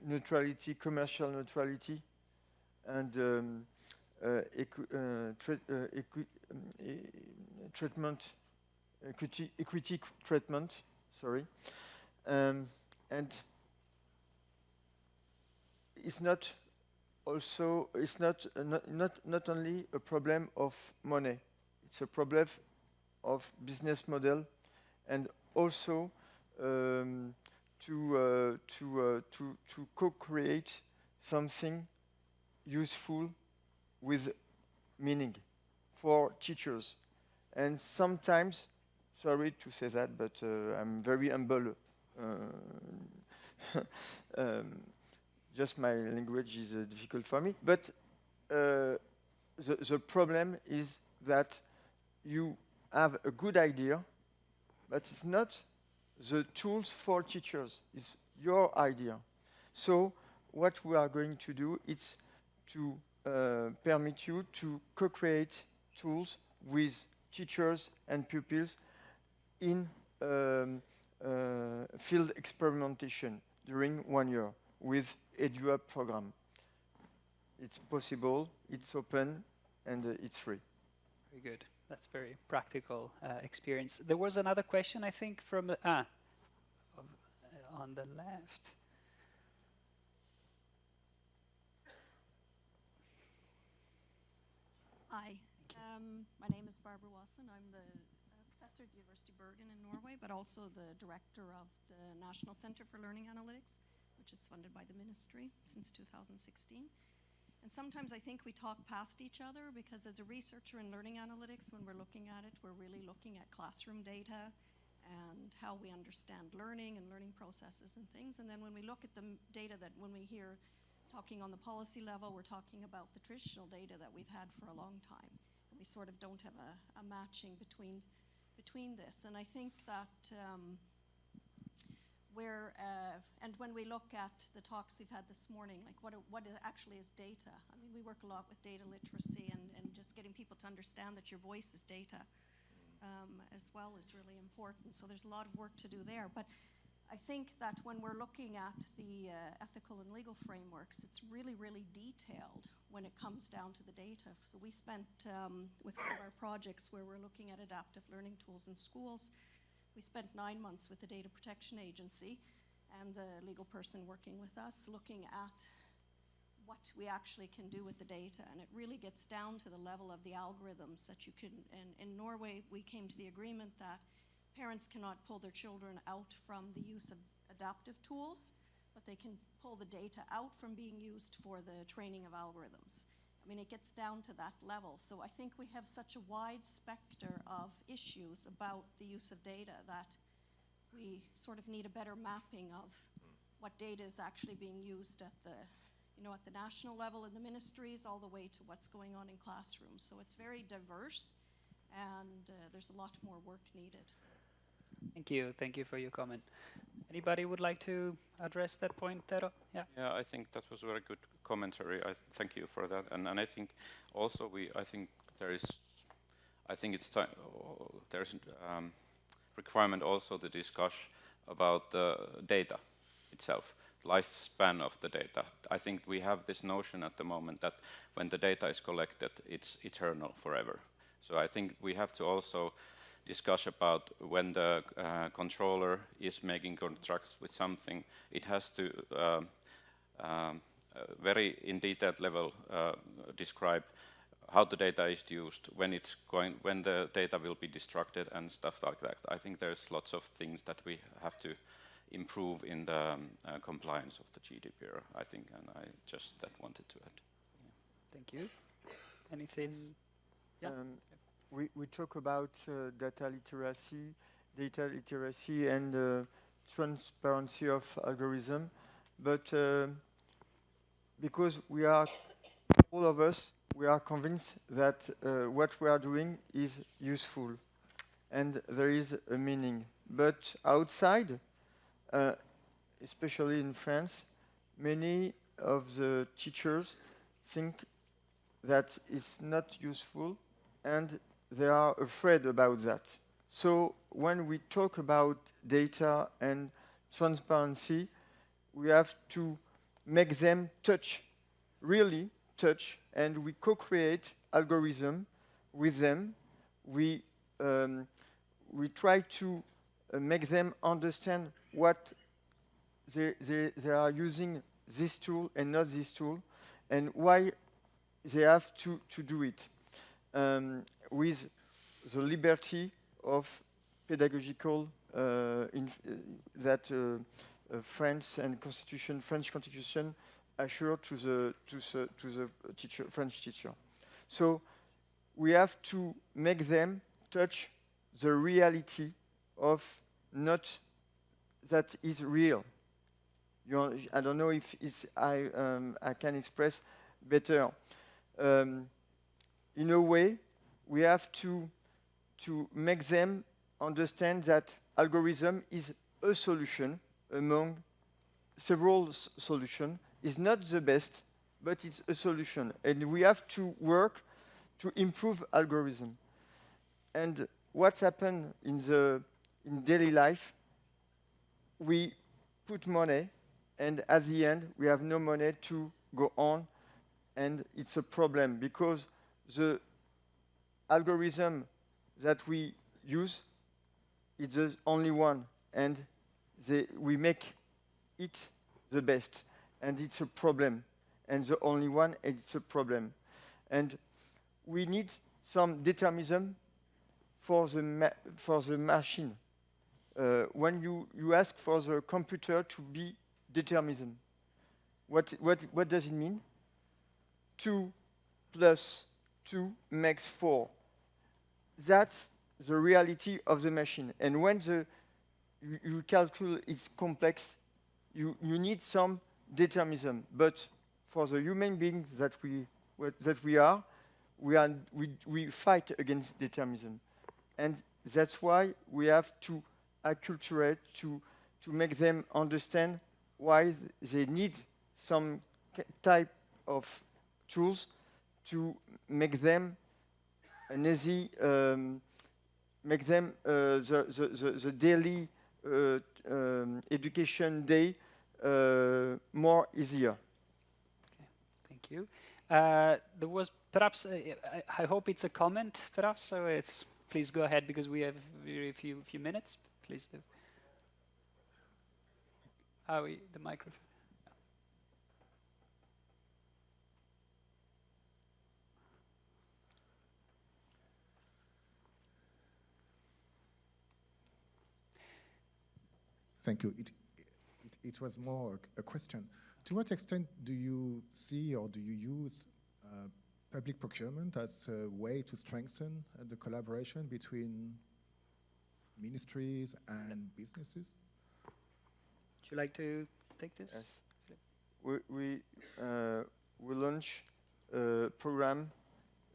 neutrality, commercial neutrality, and um, uh, uh, uh, treatment, equity, equity treatment, sorry. Um, and it's not also it's not, not, not, not only a problem of money, it's a problem of business model and also um, to, uh, to, uh, to, to co-create something useful with meaning for teachers. And sometimes, sorry to say that, but uh, I'm very humble. Uh, [LAUGHS] um, just my language is uh, difficult for me. But uh, the, the problem is that you have a good idea, but it's not the tools for teachers. It's your idea. So what we are going to do is to permit you to co-create tools with teachers and pupils in um, uh, field experimentation during one year with EduHub program. It's possible, it's open, and uh, it's free. Very good. That's very practical uh, experience. There was another question, I think, from ah, uh, on the left. Hi, um, my name is Barbara Wasson. I'm the uh, professor at the University of Bergen in Norway, but also the director of the National Center for Learning Analytics, which is funded by the ministry since 2016. And sometimes I think we talk past each other because as a researcher in learning analytics, when we're looking at it, we're really looking at classroom data and how we understand learning and learning processes and things. And then when we look at the data that when we hear talking on the policy level, we're talking about the traditional data that we've had for a long time. And we sort of don't have a, a matching between, between this. And I think that um, where, uh, and when we look at the talks we've had this morning, like what, what actually is data? I mean, we work a lot with data literacy and, and just getting people to understand that your voice is data um, as well is really important. So there's a lot of work to do there. But I think that when we're looking at the uh, ethical and legal frameworks, it's really, really detailed when it comes down to the data. So we spent, um, with one of our projects where we're looking at adaptive learning tools in schools, we spent nine months with the Data Protection Agency and the legal person working with us looking at what we actually can do with the data. And it really gets down to the level of the algorithms that you can, and in Norway, we came to the agreement that parents cannot pull their children out from the use of adaptive tools, but they can pull the data out from being used for the training of algorithms. I mean, it gets down to that level. So I think we have such a wide specter of issues about the use of data that we sort of need a better mapping of what data is actually being used at the, you know, at the national level in the ministries all the way to what's going on in classrooms. So it's very diverse and uh, there's a lot more work needed. Thank you. Thank you for your comment. Anybody would like to address that point, Tero? Yeah. Yeah, I think that was a very good commentary. I thank you for that. And and I think also we I think there is I think it's time there's um, requirement also to discuss about the data itself, lifespan of the data. I think we have this notion at the moment that when the data is collected, it's eternal forever. So I think we have to also discuss about when the uh, controller is making contracts with something, it has to um, um, very in detailed level uh, describe how the data is used, when it's going, when the data will be destructed and stuff like that. I think there's lots of things that we have to improve in the um, uh, compliance of the GDPR, I think, and I just that wanted to add. Yeah. Thank you. Anything? Yeah. Um, we, we talk about uh, data literacy, data literacy and uh, transparency of algorithm, but uh, because we are, all of us, we are convinced that uh, what we are doing is useful and there is a meaning. But outside, uh, especially in France, many of the teachers think that it's not useful and they are afraid about that. So when we talk about data and transparency, we have to make them touch, really touch, and we co-create algorithm with them. We, um, we try to uh, make them understand what they, they, they are using this tool and not this tool. and why they have to, to do it um, with the liberty of pedagogical uh, that uh, uh, French and constitution, French constitution assure to the, to the, to the teacher, French teacher. So we have to make them touch the reality of not that is real. I don't know if it's, I, um, I can express better. Um, in a way, we have to, to make them understand that algorithm is a solution among several solutions. It's not the best, but it's a solution. And we have to work to improve algorithm. And what's happened in the in daily life, we put money, and at the end, we have no money to go on, and it's a problem because the algorithm that we use is the only one, and they, we make it the best, and it's a problem, and the only one, it's a problem. And we need some determinism for the, for the machine. Uh, when you, you ask for the computer to be determinism, what, what, what does it mean? 2 plus 2 makes 4. That's the reality of the machine. And when the, you, you calculate it's complex, you, you need some determinism. But for the human beings that we, that we are, we, are we, we fight against determinism. And that's why we have to acculturate, to, to make them understand why they need some type of tools to make them an easy, um, make them uh, the, the, the, the, daily uh, um, education day uh, more easier. Okay, thank you. Uh, there was perhaps, uh, I, I, hope it's a comment, perhaps, so it's, please go ahead because we have very few, few minutes. Please do. Oh, we, the microphone. Thank you. It, it, it was more a, a, question. To what extent do you see or do you use uh, public procurement as a way to strengthen uh, the collaboration between ministries and businesses? Would you like to take this? Yes. We, we, uh, we launched a program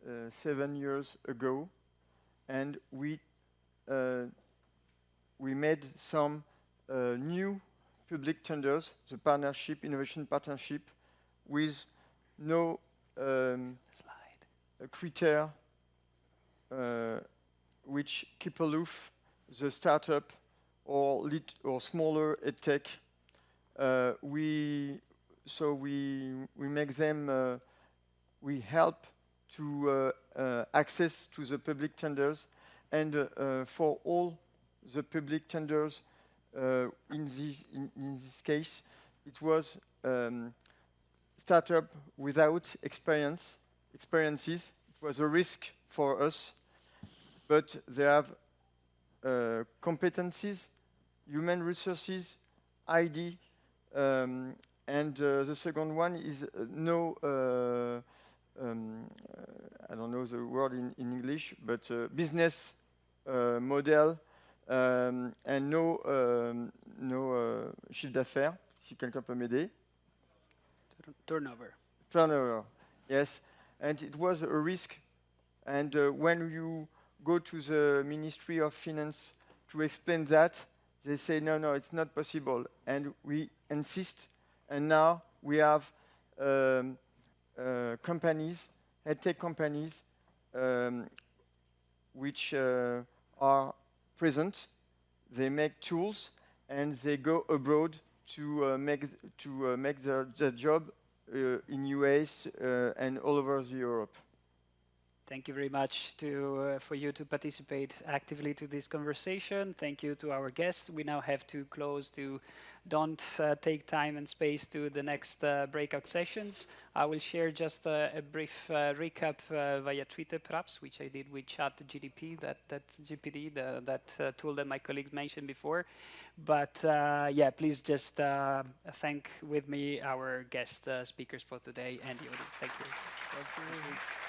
uh, seven years ago and we, uh, we made some uh, new public tenders, the partnership, innovation partnership, with no um, criteria uh, which keep aloof the startup or or smaller edtech. Uh, we so we we make them uh, we help to uh, uh access to the public tenders and uh, for all the public tenders uh, in this in, in, this case it was um, startup without experience experiences. It was a risk for us but they have uh, competencies, human resources, ID, um, and uh, the second one is uh, no, uh, um, I don't know the word in, in English, but business model um, and no, um, no chiffre d'affaires, si quelqu'un peut m'aider. Turnover. Turnover, yes. And it was a risk. And uh, when you go to the Ministry of Finance to explain that, they say, no, no, it's not possible. And we insist, and now we have um, uh, companies, tech companies, um, which uh, are present. They make tools, and they go abroad to uh, make to uh, make their, their job uh, in US uh, and all over Europe. Thank you very much to, uh, for you to participate actively to this conversation. Thank you to our guests. We now have to close to don't uh, take time and space to the next uh, breakout sessions. I will share just a, a brief uh, recap uh, via Twitter perhaps, which I did with Chat GDP, that, that GPD, the, that uh, tool that my colleague mentioned before. But yeah, please just thank with me our guest speakers for today and the audience. Thank you. Thank you.